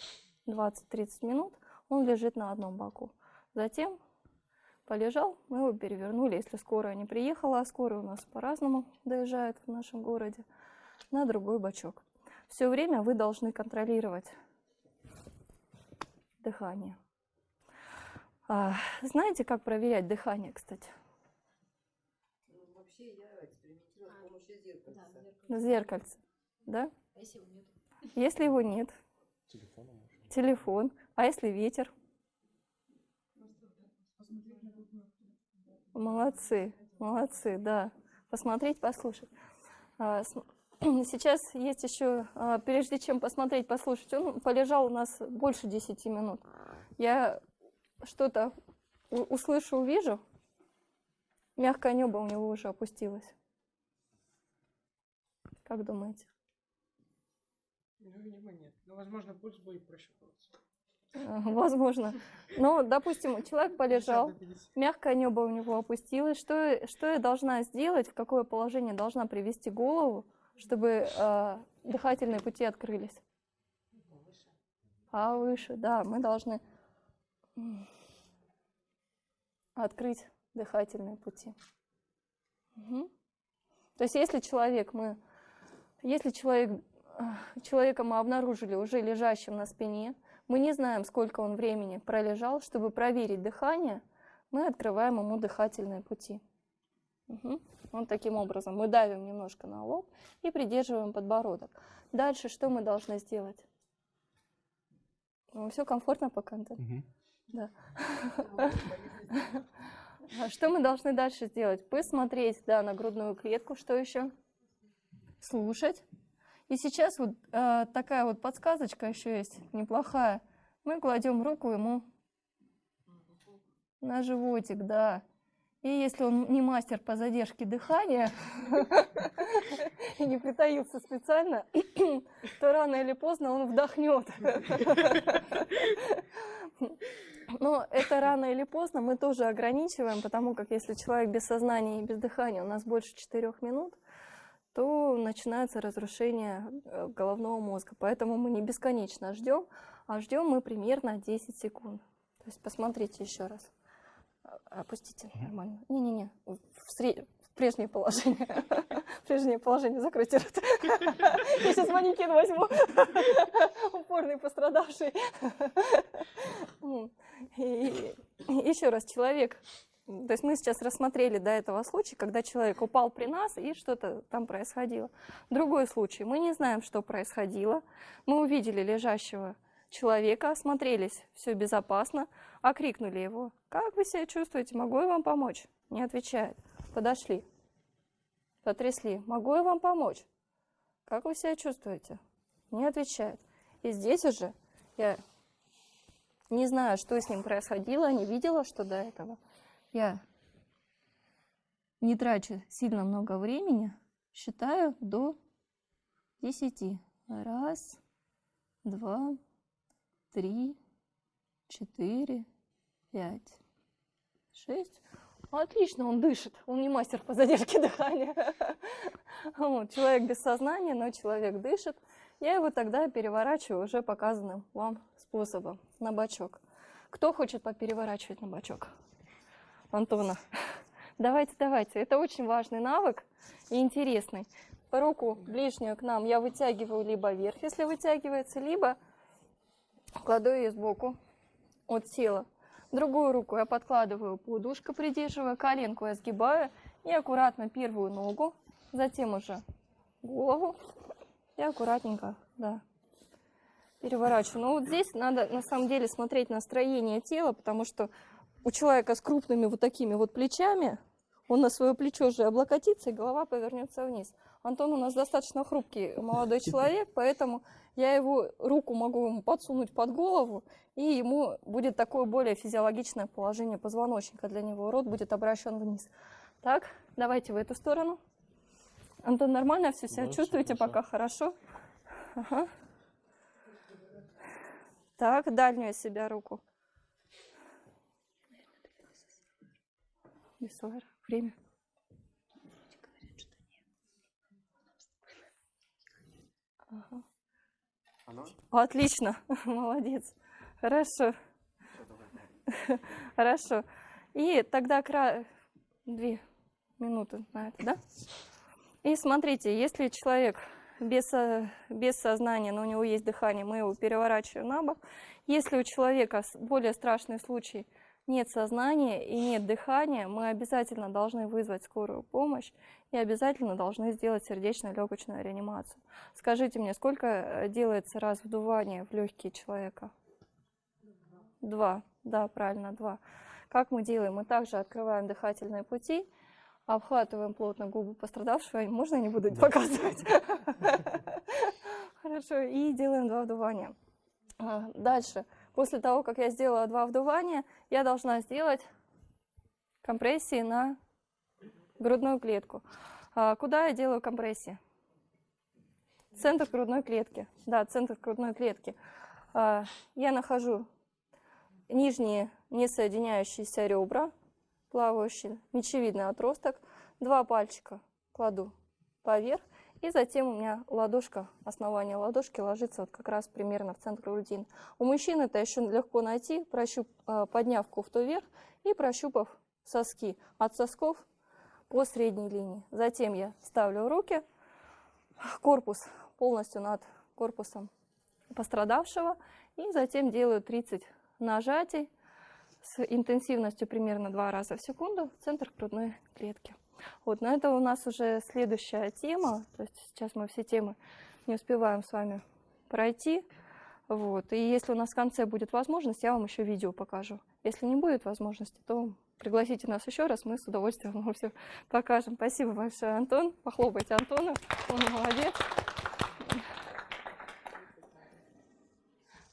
20-30 минут он лежит на одном боку. Затем полежал, мы его перевернули, если скорая не приехала, а скорая у нас по-разному доезжает в нашем городе, на другой бачок. Все время вы должны контролировать дыхание. А, знаете, как проверять дыхание, кстати? Ну, вообще я экспериментировала с помощью зеркальца. На зеркальце, да? А если его нет? Если его нет, Телефоном можно. телефон. А если ветер? Молодцы, молодцы, да. Посмотреть, послушать. А, сейчас есть еще, а, прежде чем посмотреть, послушать, он полежал у нас больше 10 минут. Я что-то услышу, увижу, мягкое небо у него уже опустилось. Как думаете? Ну, видимо, нет. Но, возможно, пульс будет прощупываться. Э, Возможно. Ну, допустим, человек полежал, 50 на 50. мягкое небо у него опустилось. Что, что я должна сделать, в какое положение должна привести голову, чтобы э, дыхательные пути открылись? Повыше, да, мы должны открыть дыхательные пути. Мгм. То есть, если человек мы, если человек, э, человека мы обнаружили уже лежащим на спине, мы не знаем, сколько он времени пролежал, чтобы проверить дыхание, мы открываем ему дыхательные пути. Мгм. Вот таким образом мы давим немножко на лоб и придерживаем подбородок. Дальше что мы должны сделать? Все комфортно пока, Антон? Мгм. Да. Что мы должны дальше сделать? Посмотреть, да, на грудную клетку, что еще? Слушать. И сейчас вот э, такая вот подсказочка еще есть, неплохая. Мы кладем руку ему на животик, да. И если он не мастер по задержке дыхания и не притаился специально, то рано или поздно он вдохнет. Но это рано или поздно мы тоже ограничиваем, потому как если человек без сознания и без дыхания у нас больше 4 минут, то начинается разрушение э, головного мозга. Поэтому мы не бесконечно ждем, а ждем мы примерно 10 секунд. То есть посмотрите еще раз. А- Опустите нормально. Не-не-не, в, в прежнее положение. Прежнее положение, закройте рот. Я сейчас манекен возьму. Упорный пострадавший. Еще раз, человек, то есть мы сейчас рассмотрели до этого случая, когда человек упал при нас и что-то там происходило. Другой случай, мы не знаем, что происходило. Мы увидели лежащего человека, осмотрелись, все безопасно, окрикнули его. Как вы себя чувствуете? Могу я вам помочь? Не отвечает. Подошли. Потрясли. Могу я вам помочь? Как вы себя чувствуете? Не отвечает. И здесь уже я не знаю, что с ним происходило, не видела, что до этого. Я не трачу сильно много времени, считаю до 10. Раз, два, три, четыре, пять, шесть. Отлично, он дышит. Он не мастер по задержке дыхания. Вот, человек без сознания, но человек дышит. Я его тогда переворачиваю уже показанным вам способом на бочок. Кто хочет попереворачивать на бочок? Антона. Давайте, давайте. Это очень важный навык и интересный. Руку ближнюю к нам я вытягиваю либо вверх, если вытягивается, либо кладу ее сбоку от тела. Другую руку я подкладываю под ушко, придерживая, коленку я сгибаю и аккуратно первую ногу, затем уже голову и аккуратненько, да, переворачиваю. Но вот здесь надо на самом деле смотреть на строение тела, потому что у человека с крупными вот такими вот плечами, он на свое плечо же облокотится, и голова повернется вниз. Антон у нас достаточно хрупкий молодой человек, поэтому я его руку могу ему подсунуть под голову, и ему будет такое более физиологичное положение позвоночника для него. Рот будет обращен вниз. Так, давайте в эту сторону. Антон, нормально все себя Да, чувствуете хорошо. пока хорошо? Ага. Так, дальнюю себя руку. Бессовер. Время. Ага. Отлично, молодец. Хорошо. Хорошо. И тогда кра... две минуты на это, да? И смотрите, если человек без, со- без сознания, но у него есть дыхание, мы его переворачиваем на бок. Если у человека более страшный случай, нет сознания и нет дыхания, мы обязательно должны вызвать скорую помощь и обязательно должны сделать сердечно-легочную реанимацию. Скажите мне, сколько э, делается раз вдувание в легкие человека? Два. Да, правильно, два. Как мы делаем? Мы также открываем дыхательные пути, обхватываем плотно губы пострадавшего. Можно я не буду показывать? Хорошо. И делаем два вдувания. А, Дальше. После того, как я сделала два вдувания, я должна сделать компрессии на грудную клетку. А Куда я делаю компрессии? центр грудной клетки. Да, центр грудной клетки. А, Я нахожу нижние несоединяющиеся ребра, плавающий мечевидный отросток. Два пальчика кладу поверх. И затем у меня ладошка, основание ладошки ложится вот как раз примерно в центр грудины. У мужчин это еще легко найти, прощуп, а, подняв кофту вверх и прощупав соски от сосков по средней линии. Затем я ставлю руки, корпус полностью над корпусом пострадавшего. И затем делаю 30 нажатий с интенсивностью примерно 2 раза в секунду в центр грудной клетки. Вот, но это у нас уже следующая тема. То есть сейчас мы все темы не успеваем с вами пройти. Вот. И если у нас в конце будет возможность, я вам еще видео покажу. Если не будет возможности, то пригласите нас еще раз, мы с удовольствием вам все покажем. Спасибо большое, Антон. Похлопайте Антона, он молодец.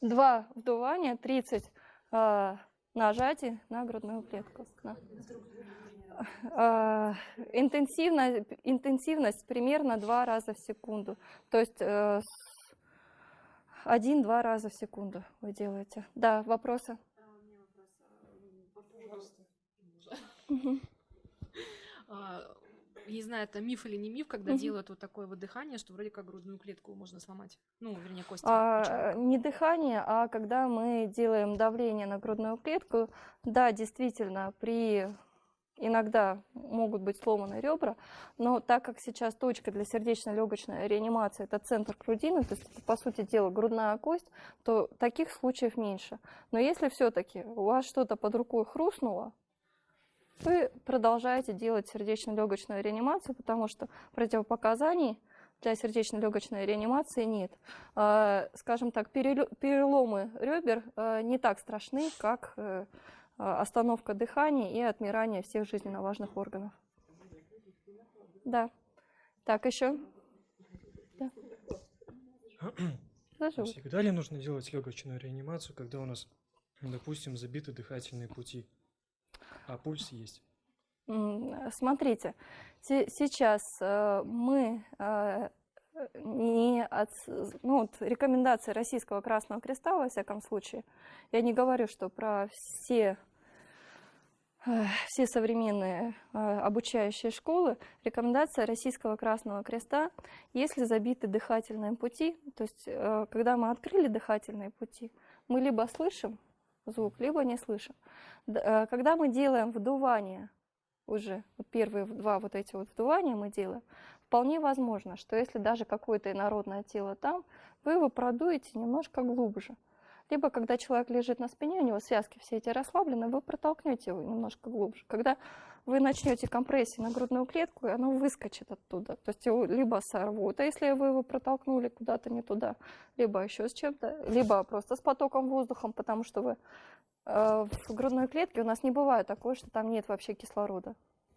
Два вдувания, 30 э, нажатий на грудную клетку. Да. Э, интенсивность, интенсивность примерно два раза в секунду. То есть э, один-два раза в секунду вы делаете. Да, вопросы? А, Не знаю, это миф или не миф, когда делают вот такое вот дыхание, что вроде как грудную клетку можно сломать. Ну, вернее, кости. А, не дыхание, а когда мы делаем давление на грудную клетку, да, действительно, при иногда могут быть сломаны ребра, но так как сейчас точка для сердечно-легочной реанимации это центр грудины, то есть это, по сути дела грудная кость, то таких случаев меньше. Но если все-таки у вас что-то под рукой хрустнуло, вы продолжаете делать сердечно-легочную реанимацию, потому что противопоказаний для сердечно-легочной реанимации нет. А, Скажем так, переломы ребер э, не так страшны, как э, остановка дыхания и отмирание всех жизненно важных органов. Да. Так, еще? Да. Всегда ли нужно делать легочную реанимацию, когда у нас, допустим, забиты дыхательные пути, а пульс есть? Смотрите, се- сейчас э, мы э, не от, ну, вот рекомендации Российского Красного Креста, во всяком случае, я не говорю, что про все, э, все современные э, обучающие школы, рекомендация Российского Красного Креста, если забиты дыхательные пути, то есть э, когда мы открыли дыхательные пути, мы либо слышим звук, либо не слышим. Когда мы делаем вдувание уже первые два вот эти вот вдувания мы делаем, вполне возможно, что если даже какое-то инородное тело там, вы его продуете немножко глубже. Либо когда человек лежит на спине, у него связки все эти расслаблены, вы протолкнете его немножко глубже. Когда вы начнете компрессию на грудную клетку, и оно выскочит оттуда. То есть его либо сорвут, а если вы его протолкнули куда-то не туда, либо еще с чем-то, либо просто с потоком воздухом, потому что вы э, в грудной клетке у нас не бывает такое, что там нет вообще кислорода,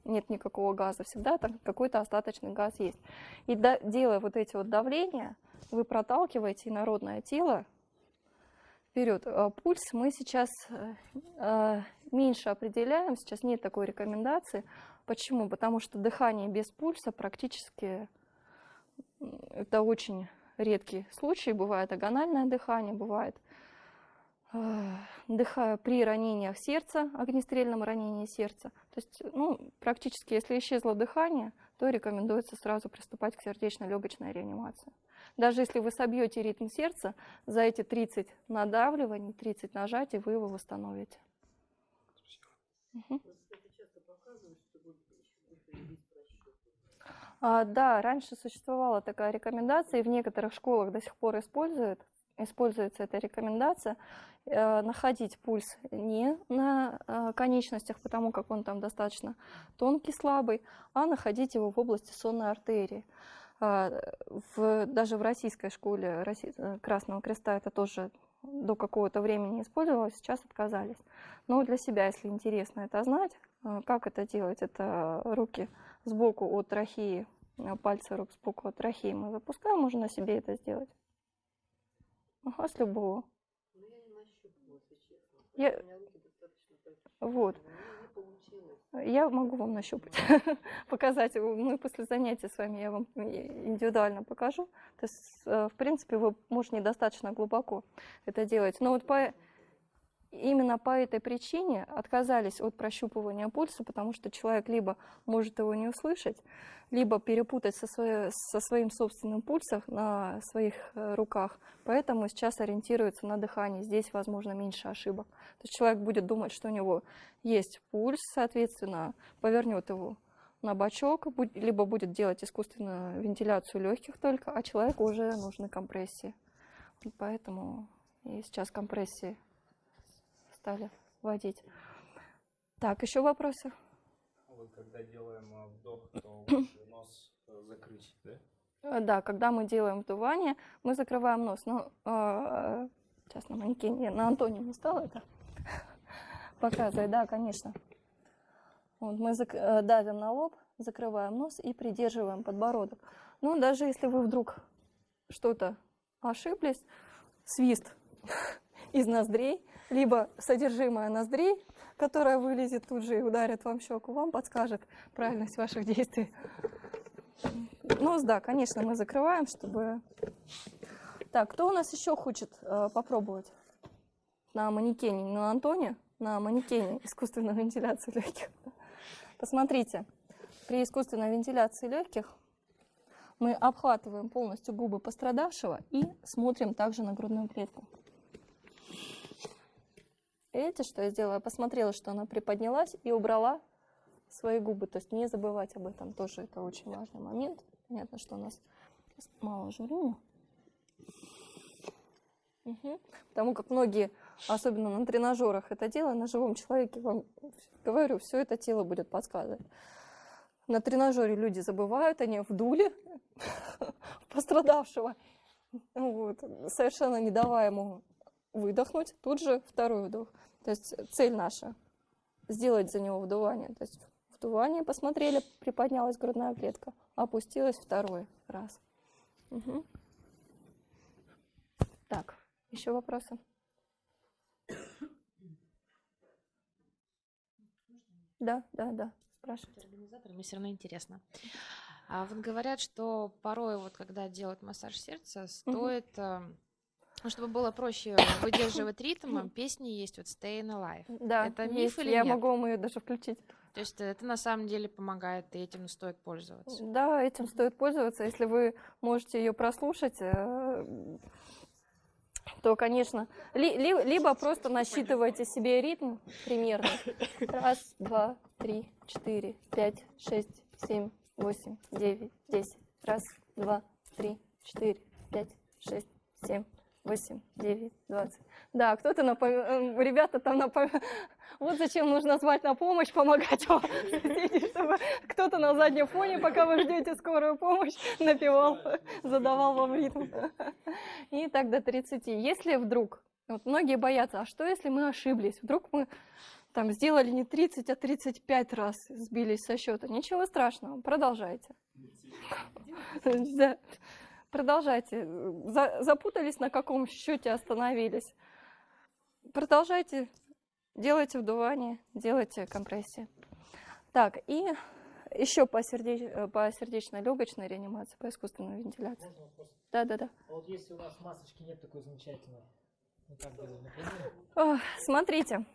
нет никакого газа, всегда там какой-то остаточный газ есть. И да- делая вот эти вот давления, вы проталкиваете инородное тело вперед. А Пульс мы сейчас э, э, меньше определяем, сейчас нет такой рекомендации. Почему? Потому что дыхание без пульса практически это очень редкий случай. Бывает агональное дыхание, бывает дыхая при ранениях сердца, огнестрельном ранении сердца. То есть, ну, практически, если исчезло дыхание, то рекомендуется сразу приступать к сердечно-легочной реанимации. Даже если вы собьете ритм сердца, за эти 30 надавливаний, 30 нажатий вы его восстановите. А, да, раньше существовала такая рекомендация, и в некоторых школах до сих пор используют, используется эта рекомендация, э, находить пульс не на э, конечностях, потому как он там достаточно тонкий, слабый, а находить его в области сонной артерии. А, в, даже в российской школе э, Красного Креста это тоже до какого-то времени использовалось, сейчас отказались. Но для себя, если интересно это знать, э, как это делать, это руки сбоку от трахеи, э, пальцы рук сбоку от трахеи мы запускаем, можно себе это сделать. Ага, с любого. Ну, я не нащупывала, если честно. Я- У меня руки достаточно большие. Вот. Я могу вам нащупать, показать. Мы после занятия с вами я вам индивидуально покажу. То есть, э, в принципе, вы можете недостаточно глубоко это делать. Но вот по, именно по этой причине отказались от прощупывания пульса, потому что человек либо может его не услышать, либо перепутать со, своей, со своим собственным пульсом на своих э, руках. Поэтому сейчас ориентируется на дыхание. Здесь, возможно, меньше ошибок. То есть человек будет думать, что у него есть пульс, соответственно, повернет его на бочок, либо будет делать искусственную вентиляцию легких только, а человеку уже нужны компрессии. Поэтому и сейчас компрессии стали вводить. Так, еще вопросы? Вот когда делаем э, вдох, то нос э, закрыть, да? Э, да, когда мы делаем вдувание, мы закрываем нос. Но э, сейчас на манекене, на Антоне не стало это показывать, да, конечно. Вот мы давим на лоб, закрываем нос и придерживаем подбородок. Ну, даже если вы вдруг что-то ошиблись, свист из ноздрей, либо содержимое ноздрей, которое вылезет тут же и ударит вам щеку, вам подскажет правильность ваших действий. Нос, да, конечно, мы закрываем, чтобы... Так, кто у нас еще хочет э, попробовать на манекене, не на Антоне, на манекене искусственной вентиляции легких? Посмотрите, при искусственной вентиляции легких мы обхватываем полностью губы пострадавшего и смотрим также на грудную клетку. Видите, что я сделала? Я посмотрела, что она приподнялась и убрала свои губы. То есть не забывать об этом тоже это очень важный момент. Понятно, что у нас мало жирения. Угу. Потому как многие, особенно на тренажерах, это делают, на живом человеке, вам говорю, все это тело будет подсказывать. На тренажере люди забывают, они вдули пострадавшего, вот, совершенно не давая ему выдохнуть, тут же второй вдох. То есть цель наша сделать за него вдувание. То есть вдувание посмотрели, приподнялась грудная клетка, опустилась второй раз. Угу. Так, еще вопросы? Да, да, да, спрашивайте. Организатор, мне все равно интересно. А вот говорят, что порой, вот когда делают массаж сердца, стоит угу ну, чтобы было проще выдерживать ритм, песни есть вот Staying Alive. Да, это миф есть. или Я нет? могу вам ее даже включить. То есть это на самом деле помогает, и этим стоит пользоваться. Да, этим стоит пользоваться. Если вы можете ее прослушать, э, то, конечно, ли, ли, либо просто насчитывайте себе ритм примерно. Раз, два, три, четыре, пять, шесть, семь, восемь, девять, десять. Раз, два, три, четыре, пять, шесть, семь, 8, 9, 20. Да, кто-то напом... Э, ребята там напом... Вот зачем нужно звать на помощь, помогать вам, чтобы кто-то на заднем фоне, пока вы ждете скорую помощь, напевал, задавал вам ритм. И так до 30. Если вдруг, вот многие боятся, а что если мы ошиблись? Вдруг мы там сделали не 30, а 35 раз сбились со счета. Ничего страшного, продолжайте. Да. Продолжайте. За, запутались, на каком счете остановились. Продолжайте. Делайте вдувание, делайте компрессии. Так, и еще по, сердеч... по сердечно-легочной реанимации, по искусственной вентиляции. Да, да, да. А вот если у нас масочки нет такой замечательной, ну как например? Смотрите.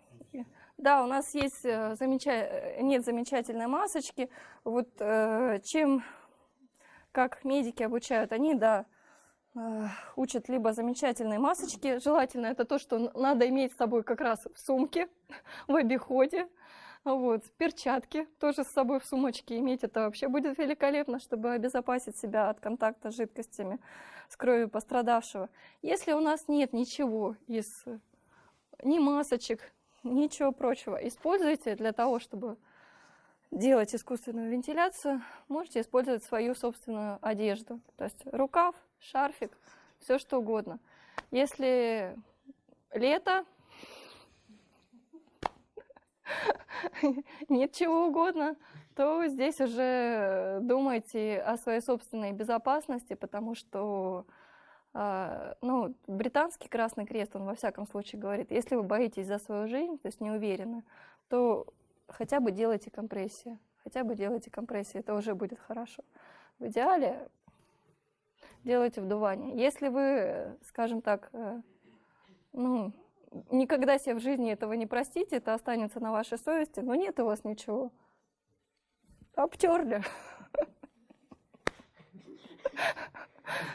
Да, у нас есть э, замеча... нет замечательной масочки. Вот э, чем как медики обучают, они, да, э, учат либо замечательные масочки, желательно это то, что надо иметь с собой как раз в сумке, в обиходе, вот, перчатки тоже с собой в сумочке иметь, это вообще будет великолепно, чтобы обезопасить себя от контакта с жидкостями, с кровью пострадавшего. Если у нас нет ничего из, ни масочек, ничего прочего, используйте для того, чтобы делать искусственную вентиляцию, можете использовать свою собственную одежду. То есть рукав, шарфик, все что угодно. Если лето, нет чего угодно, то здесь уже думайте о своей собственной безопасности, потому что а, ну, британский Красный Крест, он во всяком случае говорит, если вы боитесь за свою жизнь, то есть не уверены, то хотя бы делайте компрессии. Хотя бы делайте компрессии, это уже будет хорошо. В идеале делайте вдувание. Если вы, скажем так, э, ну, никогда себе в жизни этого не простите, это останется на вашей совести, но нет у вас ничего. Обтерли.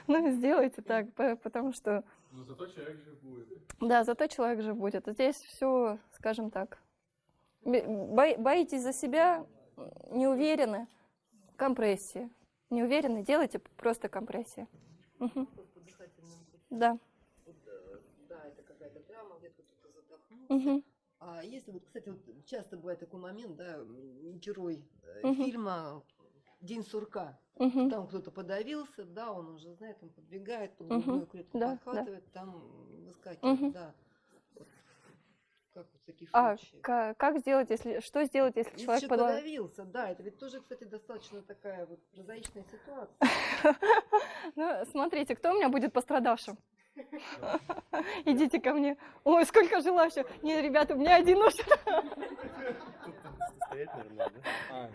Ну, сделайте так, по- потому что... Но зато человек же будет. Да, зато человек же будет. Здесь все, скажем так, боитесь за себя, не уверены, компрессии. Не уверены, делайте просто компрессии. Пути. Да. Вот, да, это какая-то травма, где-то кто-то задохнулся. Мгм. А если вот, кстати, вот часто бывает такой момент, да, герой Мгм. фильма День сурка. Мгм. Там кто-то подавился, да, он уже знает, он подбегает, под грудную клетку Да, да. подхватывает, там выскакивает, Мгм. да. Как вот в таких А случаях? ка- как сделать, если что сделать, если Если человек подавился, да, это ведь тоже, кстати, достаточно такая вот прозаичная ситуация. Ну, смотрите, кто у меня будет пострадавшим? Идите ко мне. Ой, сколько желающих. Нет, ребята, у меня один наверное,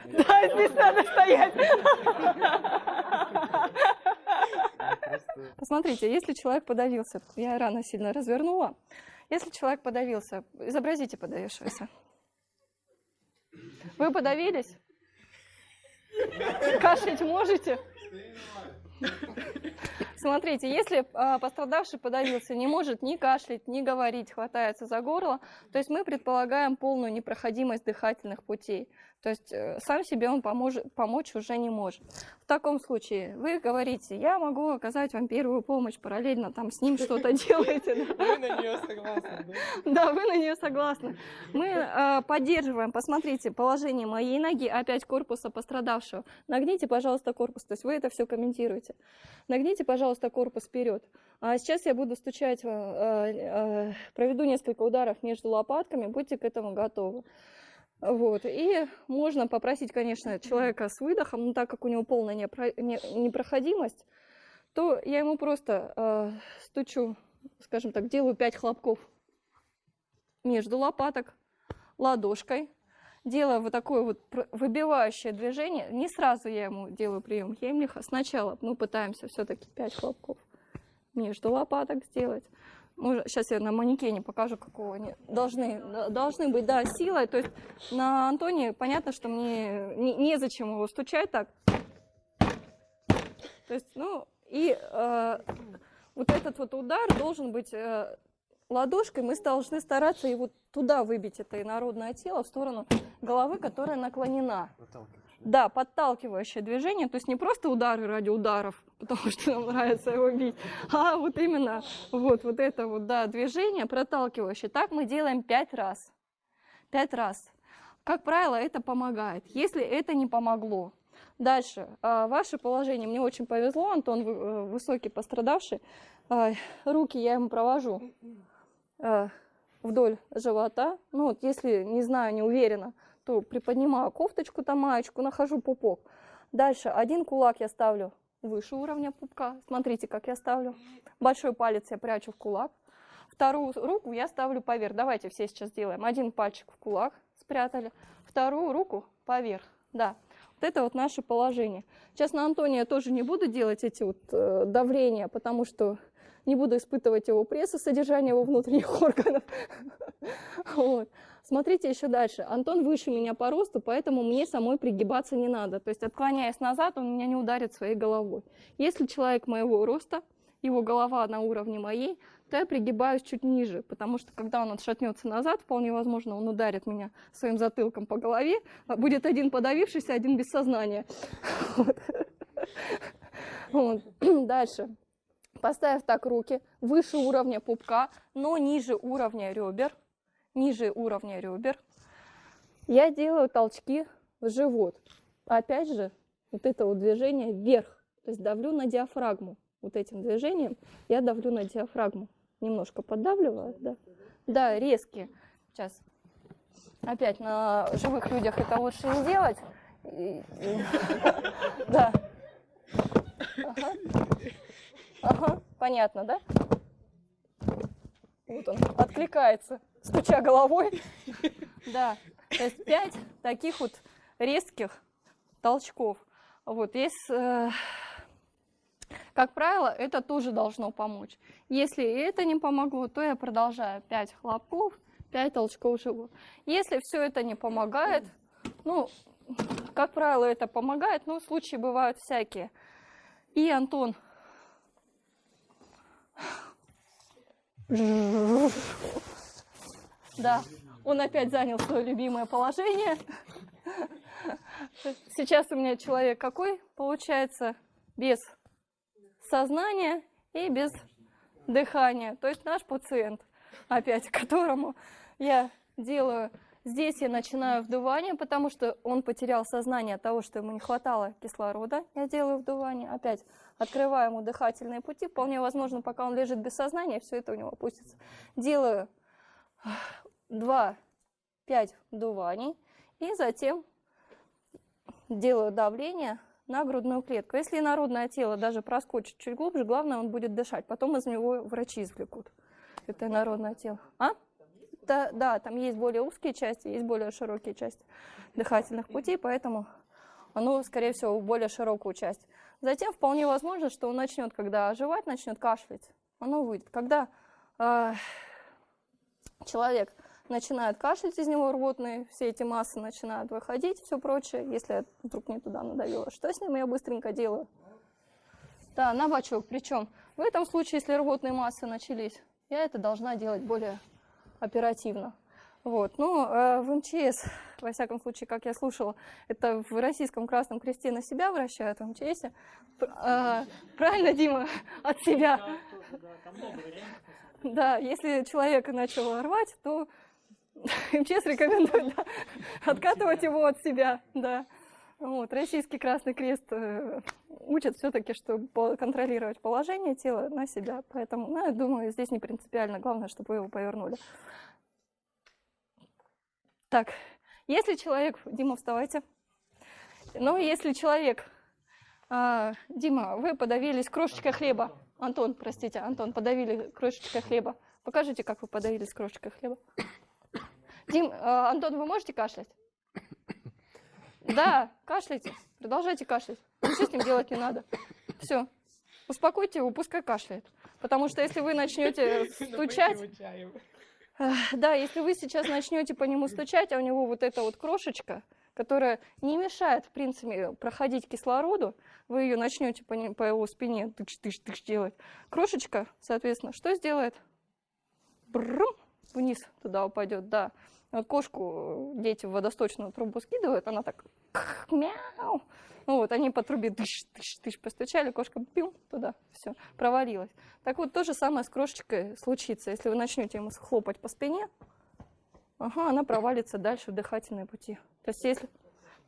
да? Здесь надо стоять. Посмотрите, если человек подавился, я рано сильно развернула. Если человек подавился, изобразите подавившегося. Вы подавились? Кашлять можете? Смотрите, если а, пострадавший подавился, не может ни кашлять, ни говорить, хватается за горло, то есть мы предполагаем полную непроходимость дыхательных путей. То есть э, сам себе он помож- помочь уже не может. В таком случае вы говорите, я могу оказать вам первую помощь, параллельно там с ним что-то делаете. Вы на нее согласны, да? Вы на нее согласны. Мы э, поддерживаем, посмотрите, положение моей ноги, опять корпуса пострадавшего. Нагните, пожалуйста, корпус, то есть вы это все комментируете. Нагните, пожалуйста, корпус вперед. А сейчас я буду стучать, э, э, проведу несколько ударов между лопатками, будьте к этому готовы. Вот. И можно попросить, конечно, человека с выдохом, но так как у него полная непро- не- непроходимость, то я ему просто э, стучу, скажем так, делаю 5 хлопков между лопаток ладошкой, делаю вот такое вот выбивающее движение. Не сразу я ему делаю прием Хемлиха. Сначала мы пытаемся все-таки 5 хлопков между лопаток сделать. Сейчас я на манекене покажу, какого они должны, должны быть, да, силой. То есть на Антоне понятно, что мне не- незачем его стучать так. То есть, ну, и э, вот этот вот удар должен быть э, ладошкой, мы должны стараться его туда выбить, это инородное тело, в сторону головы, которая наклонена. проталкиваешь. Да, подталкивающее движение, то есть не просто удары ради ударов, потому что нам нравится его бить, а вот именно вот, вот это вот, да, движение проталкивающее. Так мы делаем пять раз. Пять раз. Как правило, это помогает. Если это не помогло, Дальше. а, Ваше положение. Мне очень повезло, Антон э, высокий пострадавший. А, Руки я ему провожу э, вдоль живота. Ну вот, если не знаю, не уверена, то приподнимаю кофточку, там маечку, нахожу пупок. Дальше один кулак я ставлю выше уровня пупка. Смотрите, как я ставлю. Большой палец я прячу в кулак. Вторую руку я ставлю поверх. Давайте все сейчас делаем. Один пальчик в кулак спрятали, вторую руку поверх. Да, вот это вот наше положение. Сейчас на Антоне я тоже не буду делать эти вот э, давления, потому что не буду испытывать его пресс и содержание его внутренних органов. Вот. Смотрите еще дальше. Антон выше меня по росту, поэтому мне самой пригибаться не надо. То есть отклоняясь назад, он меня не ударит своей головой. Если человек моего роста, его голова на уровне моей, то я пригибаюсь чуть ниже, потому что когда он отшатнется назад, вполне возможно, он ударит меня своим затылком по голове, а будет один подавившийся, один без сознания. Вот. Вот. Дальше. Поставив так руки выше уровня пупка, но ниже уровня ребер, ниже уровня ребер, я делаю толчки в живот. Опять же, вот это вот движение вверх, то есть давлю на диафрагму. Вот этим движением я давлю на диафрагму. Немножко поддавливаю, да. Да, резкие. Сейчас. Опять на живых людях это лучше не делать. Да. Ага. Ага, понятно, да? Вот он откликается, стуча головой. Да. То есть пять таких вот резких толчков. Вот, есть, э, как правило, это тоже должно помочь. Если это не помогло, то я продолжаю 5 хлопков, 5 толчков живот. Если все это не помогает, ну, как правило, это помогает, но случаи бывают всякие. И Антон да, он опять занял свое любимое положение. Сейчас у меня человек какой получается? Без сознания и без дыхания. То есть наш пациент, опять которому я делаю Здесь я начинаю вдувание, потому что он потерял сознание от того, что ему не хватало кислорода. Я делаю вдувание. Опять открываю ему дыхательные пути. Вполне возможно, пока он лежит без сознания, все это у него опустится. Делаю 2-5 вдуваний. И затем делаю давление на грудную клетку. Если народное тело даже проскочит чуть глубже, главное, он будет дышать. Потом из него врачи извлекут. Это народное тело. А? Да, да, там есть более узкие части, есть более широкие части дыхательных путей, поэтому оно, скорее всего, более широкую часть. Затем вполне возможно, что он начнет, когда оживать, начнет кашлять, оно выйдет. Когда э, человек начинает кашлять, из него рвотные, все эти массы начинают выходить, все прочее, если я вдруг не туда надавила. Что с ним я быстренько делаю? Да, на бачок. Причем в этом случае, если рвотные массы начались, я это должна делать более оперативно. Вот. Ну, э, в МЧС, во всяком случае, как я слушала, это в Российском Красном Кресте на себя вращают в МЧС. Э, правильно, Дима? От себя. Да, если человек начал рвать, то МЧС рекомендует да, откатывать его от себя. Да. Вот, Российский Красный Крест э, учит все-таки, что контролировать положение тела на себя. Поэтому, ну, я думаю, здесь не принципиально. Главное, чтобы вы его повернули. Так, если человек... Дима, вставайте. Ну, если человек... А, Дима, вы подавились крошечкой хлеба. Антон, простите, Антон, подавили крошечкой хлеба. Покажите, как вы подавились крошечкой хлеба. Дим, а, Антон, вы можете кашлять? Да, кашляйте, продолжайте кашлять. Ничего с ним делать не надо. Все, успокойте его, пускай кашляет. Потому что если вы начнете стучать... Да, если вы сейчас начнете по нему стучать, а у него вот эта вот крошечка, которая не мешает, в принципе, проходить кислороду, вы ее начнете по, по его спине тыш-тыш-тыш делать. Крошечка, соответственно, что сделает? Бррм, вниз туда упадет, да. Кошку дети в водосточную трубу скидывают, она так мяу. Ну вот, они по трубе тыш, тыш, тыш постучали, кошка пим туда, все, провалилась. Так вот, то же самое с крошечкой случится. Если вы начнете ему хлопать по спине, ага, она провалится дальше в дыхательные пути. То есть если...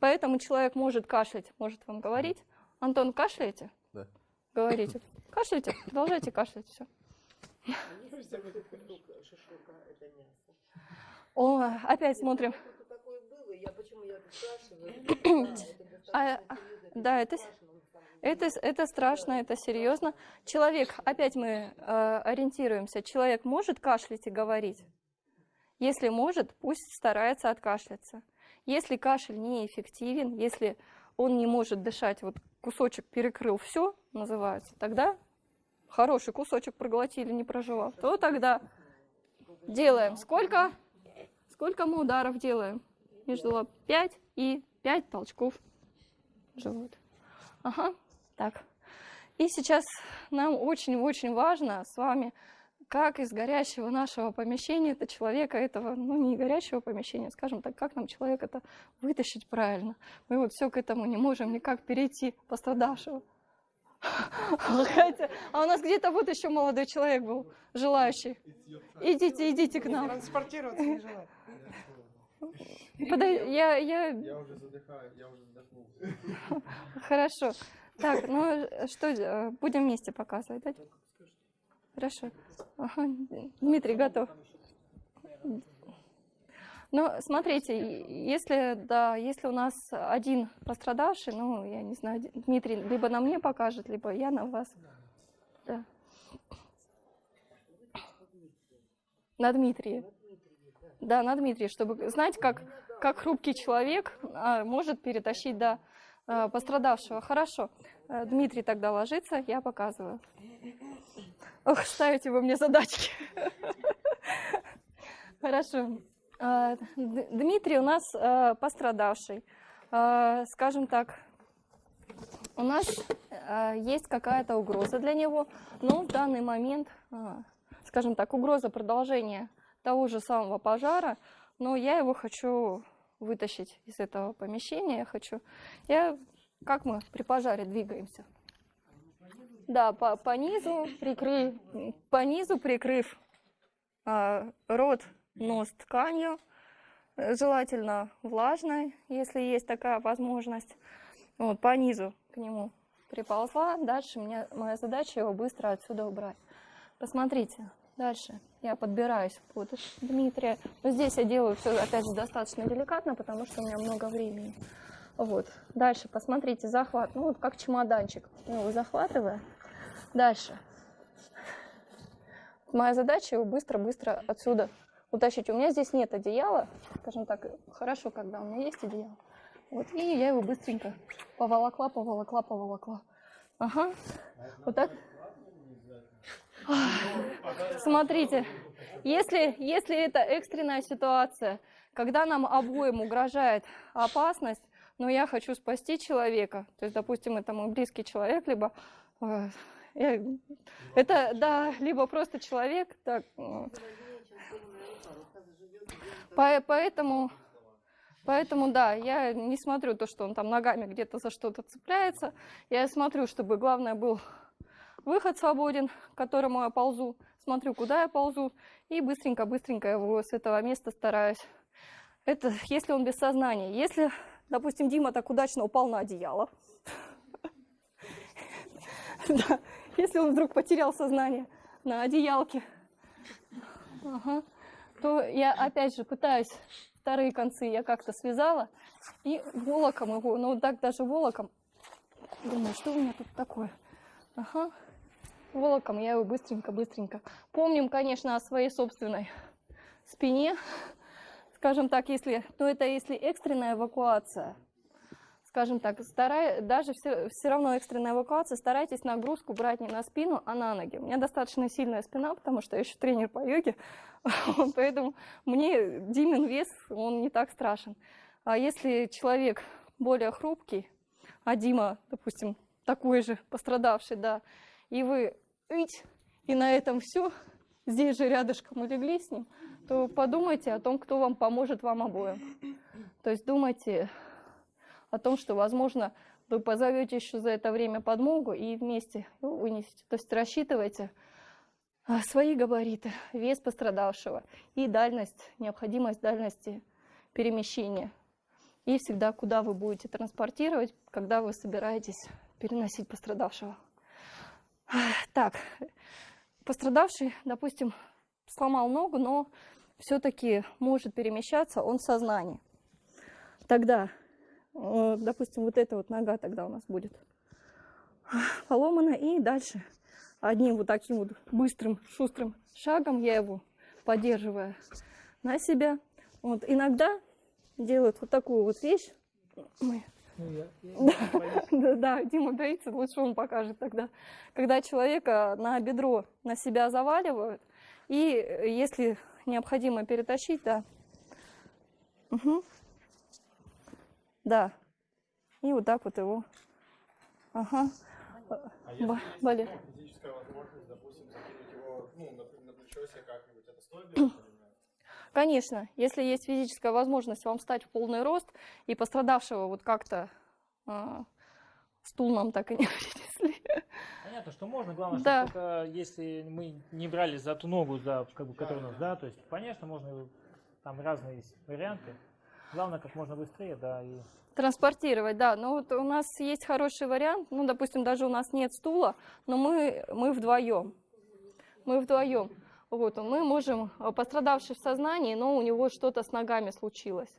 Поэтому человек может кашлять, может вам говорить. Антон, кашляете? Да. Говорите. Кашляйте, продолжайте кашлять, все. О, опять смотрим. А, да, это, это, это страшно, это серьезно. Человек, опять мы э, ориентируемся, человек может кашлять и говорить? Если может, пусть старается откашляться. Если кашель неэффективен, если он не может дышать, вот кусочек перекрыл все, называется, тогда хороший кусочек проглотили, не проживал, то тогда делаем сколько? Сколько мы ударов делаем? Между лап 5 и 5 толчков в живот. Ага, так. И сейчас нам очень-очень важно с вами, как из горящего нашего помещения, это человека этого, ну не горящего помещения, скажем так, как нам человека это вытащить правильно. Мы вот все к этому не можем никак перейти пострадавшего. Хотя, а у нас где-то вот еще молодой человек был, желающий. Идите, идите к нам. Транспортироваться не желаю. Подай, я, я... Я уже задыхаю, я уже задохнулся. Хорошо. Так, ну что, будем вместе показывать, да? Хорошо. Ага. Дмитрий готов. Ну, смотрите, если, да, если у нас один пострадавший, ну, я не знаю, Дмитрий либо на мне покажет, либо я на вас. Да. На Дмитрия. Да, на Дмитрия, чтобы знать, как, как хрупкий человек а, может перетащить до а, пострадавшего. Хорошо. Э, Дмитрий тогда ложится, я показываю. Ох, ставите вы мне задачки. Хорошо. Д- Дмитрий у нас а, пострадавший. Скажем так, у нас есть какая-то угроза для него, но в данный момент, скажем так, угроза продолжения того же самого пожара, но я его хочу вытащить из этого помещения, я хочу... Я... Как мы при пожаре двигаемся? Да, по, по низу, прикрыв, по низу прикрыв а, рот, нос тканью, э, желательно влажной, если есть такая возможность. Вот, по низу к нему приползла. Дальше мне, моя задача его быстро отсюда убрать. Посмотрите, дальше я подбираюсь под Дмитрия. Но здесь я делаю все, опять же, достаточно деликатно, потому что у меня много времени. Вот. Дальше, посмотрите, захват. Ну, вот как чемоданчик. Я его захватываю. Дальше. Моя задача его быстро-быстро отсюда утащить. У меня здесь нет одеяла. Скажем так, хорошо, когда у меня есть одеяло. Вот, и я его быстренько поволокла, поволокла, поволокла. Ага. Вот так. Смотрите, если, если это экстренная ситуация, когда нам обоим угрожает опасность, но я хочу спасти человека, то есть, допустим, это мой близкий человек, либо э, это, да, либо просто человек, так, э, по- поэтому, поэтому, да, я не смотрю то, что он там ногами где-то за что-то цепляется. Я смотрю, чтобы главное был выход свободен, к которому я ползу. Смотрю, куда я ползу, и быстренько-быстренько его с этого места стараюсь. Это если он без сознания. Если, допустим, Дима так удачно упал на одеяло, да, если он вдруг потерял сознание на одеялке, то я опять же пытаюсь вторые концы я как-то связала и волоком его, ну так даже волоком, думаю, что у меня тут такое, ага, волоком я его быстренько-быстренько. Помним, конечно, о своей собственной спине, скажем так, если, ну это если экстренная эвакуация, скажем так, старай, даже все, все равно экстренная эвакуация, старайтесь нагрузку брать не на спину, а на ноги. У меня достаточно сильная спина, потому что я еще тренер по йоге, поэтому мне Димин вес, он не так страшен. А если человек более хрупкий, а Дима, допустим, такой же пострадавший, да, и вы ить, и на этом все, здесь же рядышком улегли с ним, то подумайте о том, кто вам поможет вам обоим. То есть думайте о том, что, возможно, вы позовете еще за это время подмогу и вместе его вынесете. То есть рассчитывайте а, свои габариты, вес пострадавшего и дальность, необходимость дальности перемещения. И всегда, куда вы будете транспортировать, когда вы собираетесь переносить пострадавшего. Так, пострадавший, допустим, сломал ногу, но все-таки может перемещаться, он в сознании. Тогда, э, допустим, вот эта вот нога тогда у нас будет поломана, и дальше одним вот таким вот быстрым, шустрым шагом я его поддерживаю на себя. Вот иногда делают вот такую вот вещь. Ну, я- я- да, да, Дима боится, лучше он покажет тогда. Когда человека на бедро на себя заваливают, и э, если необходимо перетащить, да. Мгм. Да. И вот так вот его. Ага. А Ба- болит. физическая возможность, допустим, закинуть его ну, на, на плечо себе как-нибудь, это стоит делать? Конечно, если есть физическая возможность вам встать в полный рост и пострадавшего вот как-то а, стул нам так и не принесли. Понятно, что можно, главное, Да. чтобы только если мы не брали за ту ногу, за, как бы, которая у нас, да, то есть, конечно, можно, там разные есть варианты. Главное, как можно быстрее, да, и Транспортировать, да. Но вот у нас есть хороший вариант. Ну, допустим, даже у нас нет стула, но мы, мы вдвоем. Мы вдвоем. Вот, мы можем, э, пострадавший в сознании, но у него что-то с ногами случилось.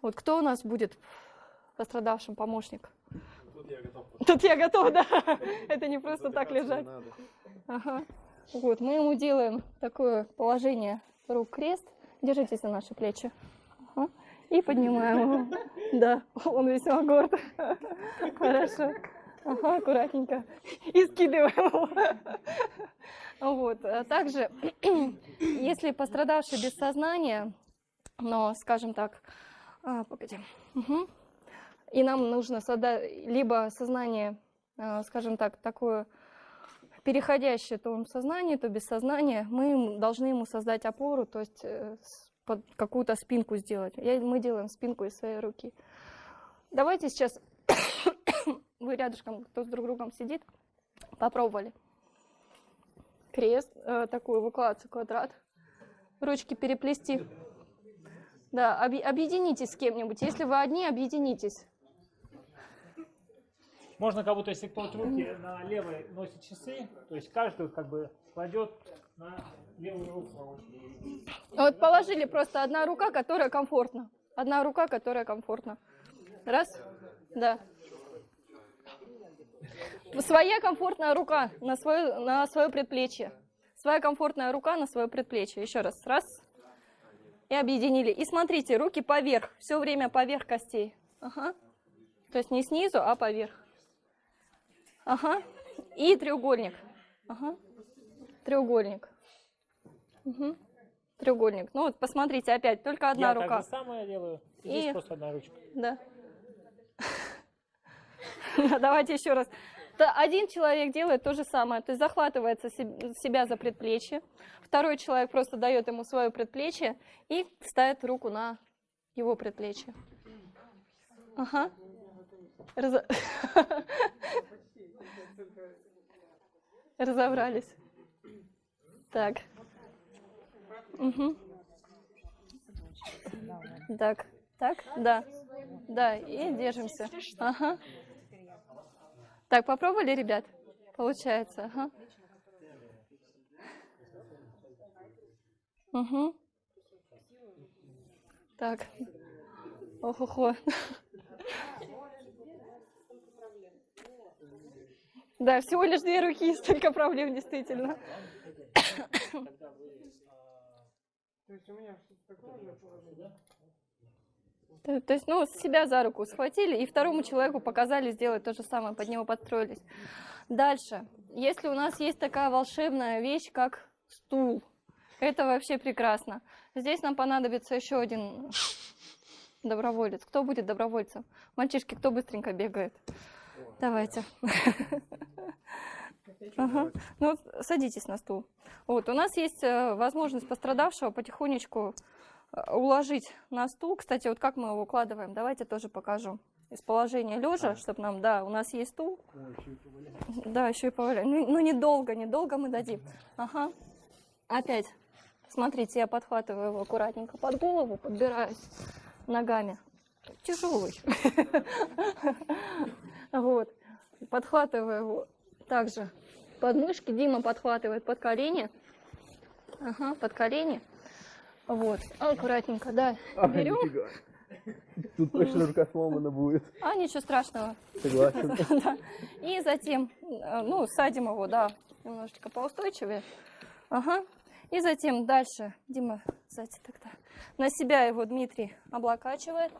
Вот кто у нас будет пострадавшим помощник? Тут я готов. Тут я готова, да. Это не просто так лежать. Ага. Вот, мы ему делаем такое положение рук крест. Держитесь за наши плечи. Ага. И поднимаем его. Да, он весьма горд. Хорошо. Ага, аккуратненько. И скидываем его. Вот. а Также, если пострадавший без сознания, но, скажем так, а, погоди. Мгм. И нам нужно создать либо сознание, а, скажем так, такое переходящее то в сознание, то без сознания, мы должны ему создать опору, то есть э, какую-то спинку сделать. Я- мы делаем спинку из своей руки. Давайте сейчас вы рядышком, кто с друг другом сидит, попробовали. Крест, э, такую эвакуацию, квадрат. Ручки переплести. Да, объ- объединитесь с кем-нибудь. Если вы одни, объединитесь. Можно как будто, если кто-то руки на левой носит часы, то есть каждый как бы кладет на левую руку. Вот положили просто одна рука, которая комфортна. Одна рука, которая комфортна. Раз. Да. Своя комфортная рука на свое, на свое предплечье. Своя комфортная рука на свое предплечье. Еще раз. Раз. И объединили. И смотрите, руки поверх. Все время поверх костей. Ага. То есть не снизу, а поверх. Ага. И треугольник. Ага. Треугольник. Мгм. Треугольник. Ну вот посмотрите, опять только одна Я рука. же самое делаю. И здесь И- просто одна ручка. Да. Давайте еще раз. Один человек делает то же самое, то есть захватывается себ- себя за предплечье, второй человек просто дает ему свое предплечье и ставит руку на его предплечье. Ага. Разо- Разобрались. Так. Мгм. Так, так, да. Да, и держимся. Ага. Так, попробовали, ребят? Получается, ага. Угу. Так. Ох-охо. Да, всего лишь две руки, столько проблем, действительно. То, то есть, ну, себя за руку схватили и второму человеку показали сделать то же самое, под него подстроились. Дальше. Если у нас есть такая волшебная вещь, как стул, это вообще прекрасно. Здесь нам понадобится еще один доброволец. Кто будет добровольцем? Мальчишки, кто быстренько бегает? Давайте. Ага. Ну, садитесь на стул. Вот, у нас есть э, возможность пострадавшего потихонечку уложить на стул. Кстати, вот как мы его укладываем, давайте тоже покажу. Из положения лежа, чтобы нам, да, у нас есть стул. Да, еще и поваляем. Ну, ну, недолго, недолго мы дадим. Ага. Опять. Смотрите, я подхватываю его аккуратненько под голову, подбираюсь ногами. Тяжелый. Вот. Подхватываю его также под мышки. Дима подхватывает под колени. Ага, под колени. Вот. Аккуратненько, да. Берем. Тут точно рука сломана будет. А, ничего страшного. Согласен. Да. И затем, э, ну, садим его, да, немножечко поустойчивее. Ага. И затем дальше, Дима, сзади тогда. На себя его Дмитрий облокачивает.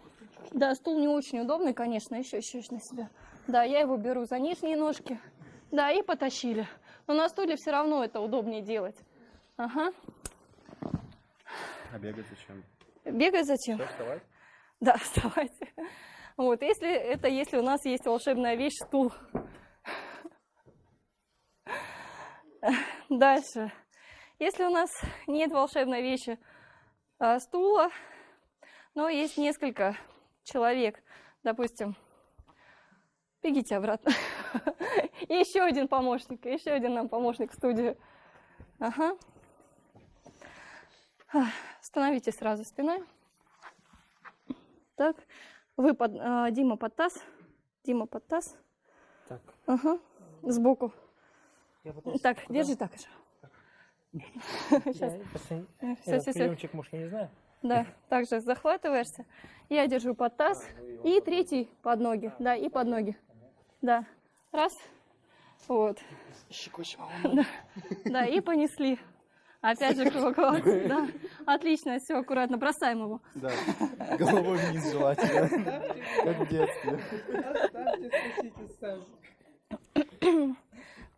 Да, стул не очень удобный, конечно, еще, еще на себя. Да, я его беру за нижние ножки. Да, и потащили. Но на стуле все равно это удобнее делать. Ага. А бегать зачем? Бегать зачем? Что, вставать? Да, вставайте. Вот, если это если у нас есть волшебная вещь стул. Дальше. Если у нас нет волшебной вещи а, стула, но есть несколько человек, допустим, бегите обратно. И еще один помощник, еще один нам помощник в студию. Ага. Становитесь сразу спиной. Так, вы под, а, Дима под таз, Дима под таз. Так. Ага, сбоку. Я потом Так, куда? держи так же. Сейчас, Я все, этот все, приемчик, может, я не знаю. Да, также захватываешься. Я держу под таз. И третий под ноги. Да, и под ноги. Да. Раз. Вот. Да, и понесли. Опять же круглый. Да. Отлично, все, аккуратно, бросаем его. Да. Головой вниз желательно. Как в детстве.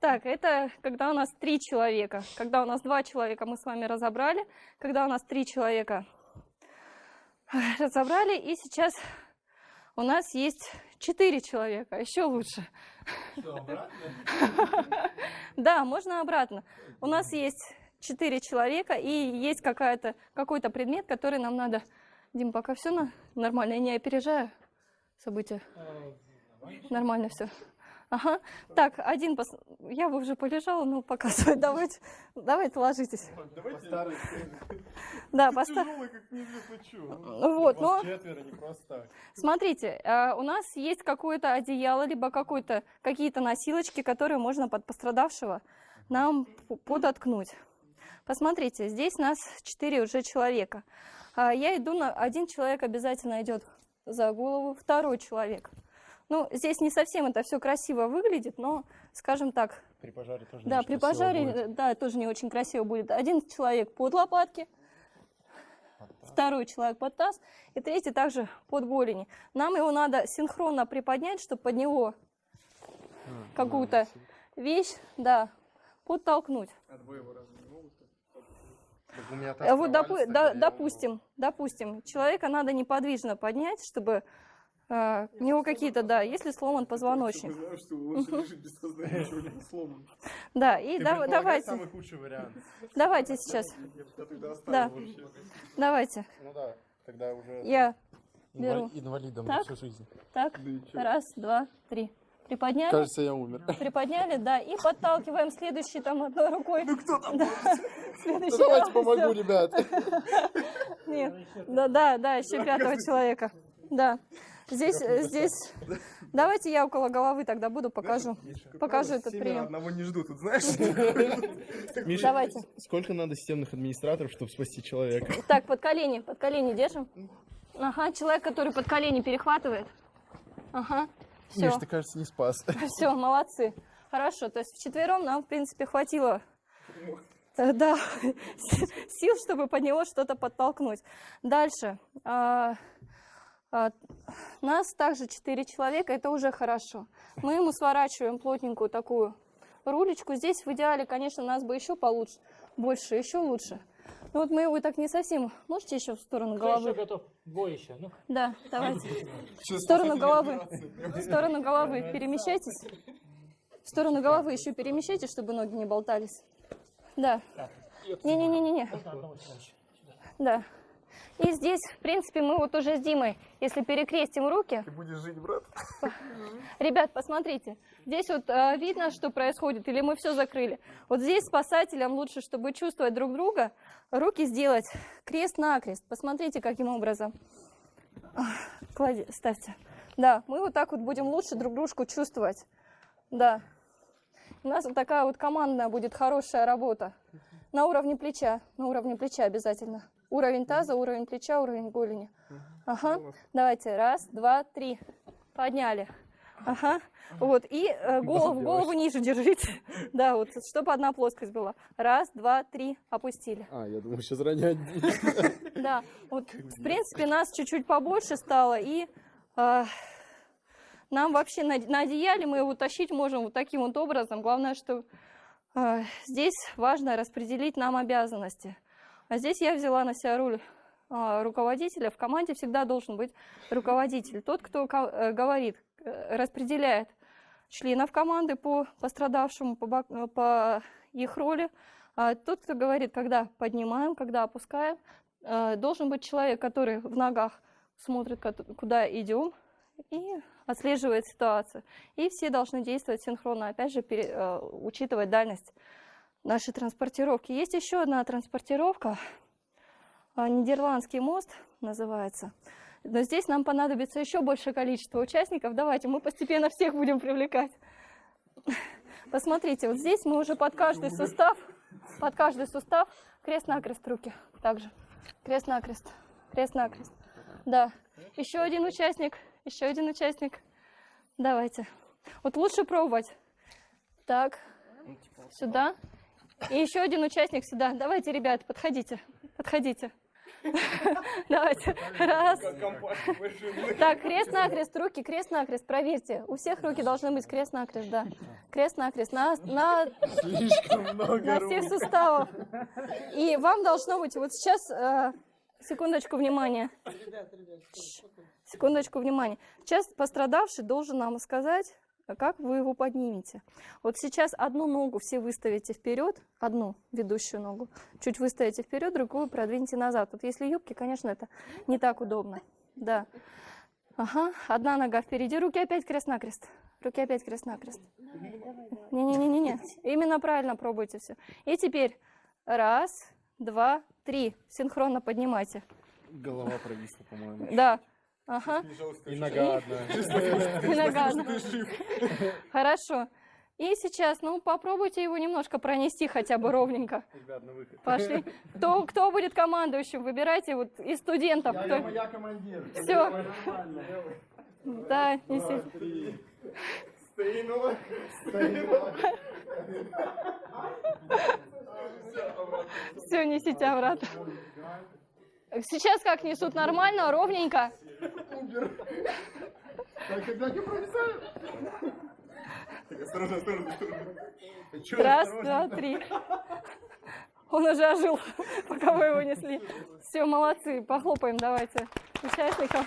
Так, это когда у нас три человека. Когда у нас два человека, мы с вами разобрали. Когда у нас три человека, разобрали. И сейчас у нас есть четыре человека, еще лучше. Да, можно обратно. У нас есть четыре человека и есть какая-то какой-то предмет, который нам надо. Дим, пока все на... нормально, я не опережаю события. Нормально все. Ага. Так, один пос... Я бы уже полежала, но показывай. Давайте, давайте ложитесь. Старый Да, поста... как неизвестно что. Вот, но четверо, не просто так. смотрите, э, у нас есть какое-то одеяло, либо какие-то носилочки, которые можно под пострадавшего нам подоткнуть. Посмотрите, здесь нас четыре уже человека. А Я иду на... Один человек обязательно идет за голову, второй человек. Ну, здесь не совсем это все красиво выглядит, но, скажем так, При пожаре тоже да, при пожаре, да, тоже не очень красиво будет. Один человек под лопатки, второй человек под таз, и третий также под голени. Нам его надо синхронно приподнять, чтобы под него какую-то вещь, да, подтолкнуть. Могут? у меня Э, Вот, допу- да- допустим, допустим, человека надо неподвижно поднять, чтобы э, у него какие-то, да, если сломан позвоночник. Что без сломан. Да, и да- давайте, самый худший вариант. давайте сейчас, тогда Да. давайте. Ну да, тогда уже Я беру. инвалидом Так. на всю жизнь. Так, раз, два, три. Приподняли, Кажется, я умер. приподняли, да, и подталкиваем следующий там одной рукой. Ну кто там? Да, следующий. Давайте раз, помогу, всё. ребят. Нет, да, да, да, еще пятого человека. Да. Здесь, здесь. Давайте я около головы тогда буду, покажу. Покажу этот прием. одного не ждут, тут знаешь? Миша, Давайте. сколько надо системных администраторов, чтобы спасти человека? Так, под колени, под колени держим. Ага, человек, который под колени перехватывает. Ага, все, Миш, ты, кажется, не спас. все, молодцы. Хорошо, то есть вчетвером нам, в принципе, хватило э, да, сил, чтобы под него что-то подтолкнуть. Дальше. А, а, Нас также четыре человека, это уже хорошо. Мы ему сворачиваем плотненькую такую рулечку. Здесь в идеале, конечно, нас бы еще получше, больше, еще лучше. Ну вот мы его так не совсем. Можете еще в сторону Кто еще головы? готов? Двое еще. Ну, Да, давайте. В сторону головы. В сторону головы перемещайтесь. В сторону головы еще перемещайтесь, чтобы ноги не болтались. Да. Не-не-не-не-не. можно одного человека? Да. И здесь, в принципе, мы вот уже с Димой, если перекрестим руки, Ты будешь жить, брат. Ребят, посмотрите, здесь вот э, видно, что происходит, или мы все закрыли. Вот здесь спасателям лучше, чтобы чувствовать друг друга, руки сделать крест-накрест. Посмотрите, каким образом. Клади, ставьте. Да, мы вот так вот будем лучше друг дружку чувствовать. Да. У нас вот такая вот командная будет хорошая работа. На уровне плеча, на уровне плеча обязательно. Уровень таза, уровень плеча, уровень голени. Ага. Давайте, раз, два, три. Подняли. Ага. Вот. И э, голову, голову ниже держите. Да, вот, чтобы одна плоскость была. Раз, два, три. Опустили. А, я думаю, сейчас ронять. Да. Вот, в принципе, нас чуть-чуть побольше стало. И э, нам вообще на, на одеяле мы его тащить можем вот таким вот образом. Главное, что э, здесь важно распределить нам обязанности. А здесь я взяла на себя роль а, руководителя. В команде всегда должен быть руководитель. Тот, кто э, говорит, э, распределяет членов команды по пострадавшему, по, э, их роли. А тот, кто говорит, когда поднимаем, когда опускаем, должен быть человек, который в ногах смотрит, куда идем, и отслеживает ситуацию. И все должны действовать синхронно, опять же, учитывать дальность нашей транспортировки. Есть еще одна транспортировка, а, Нидерландский мост называется. Но здесь нам понадобится еще большее количество участников. Давайте мы постепенно всех будем привлекать. Посмотрите, вот здесь мы уже под каждый сустав, под каждый сустав крест-накрест руки. Также крест-накрест, крест-накрест. Да. Еще один участник, еще один участник. Давайте. Вот лучше пробовать. Так, сюда И еще один участник сюда. Давайте, ребят, подходите. Подходите. Давайте. Раз. Так, крест-накрест, руки крест-накрест. Проверьте. У всех руки должны быть крест-накрест, да. Крест-накрест. На, на, на всех суставах. И вам должно быть вот сейчас... э, секундочку внимания. Секундочку внимания. Сейчас пострадавший должен нам сказать, как вы его поднимете. Вот сейчас одну ногу все выставите вперед, одну ведущую ногу, чуть выставите вперед, другую продвиньте назад. Вот если юбки, конечно, это не так удобно. Да. Ага, одна нога впереди, руки опять крест-накрест. Руки опять крест-накрест. Не-не-не-не, именно правильно пробуйте все. И теперь раз, два, три. Синхронно поднимайте. Голова провисла, по-моему. Да. Ага. И нога одна. И нога одна. Хорошо. И сейчас, ну, попробуйте его немножко пронести хотя бы ровненько. Ребят, на выход. Пошли. Кто, кто будет командующим? Выбирайте вот из студентов. Я, кто... я, я командир. Нормально. Да, неси. Три. Стоянула. Стоянула. Все, несите обратно. Сейчас как несут нормально, ровненько. Так, когда провисаю? Так, осторожно, осторожно, осторожно. Раз, два, три. Он уже ожил, пока вы его несли. Все, молодцы. Похлопаем давайте участникам.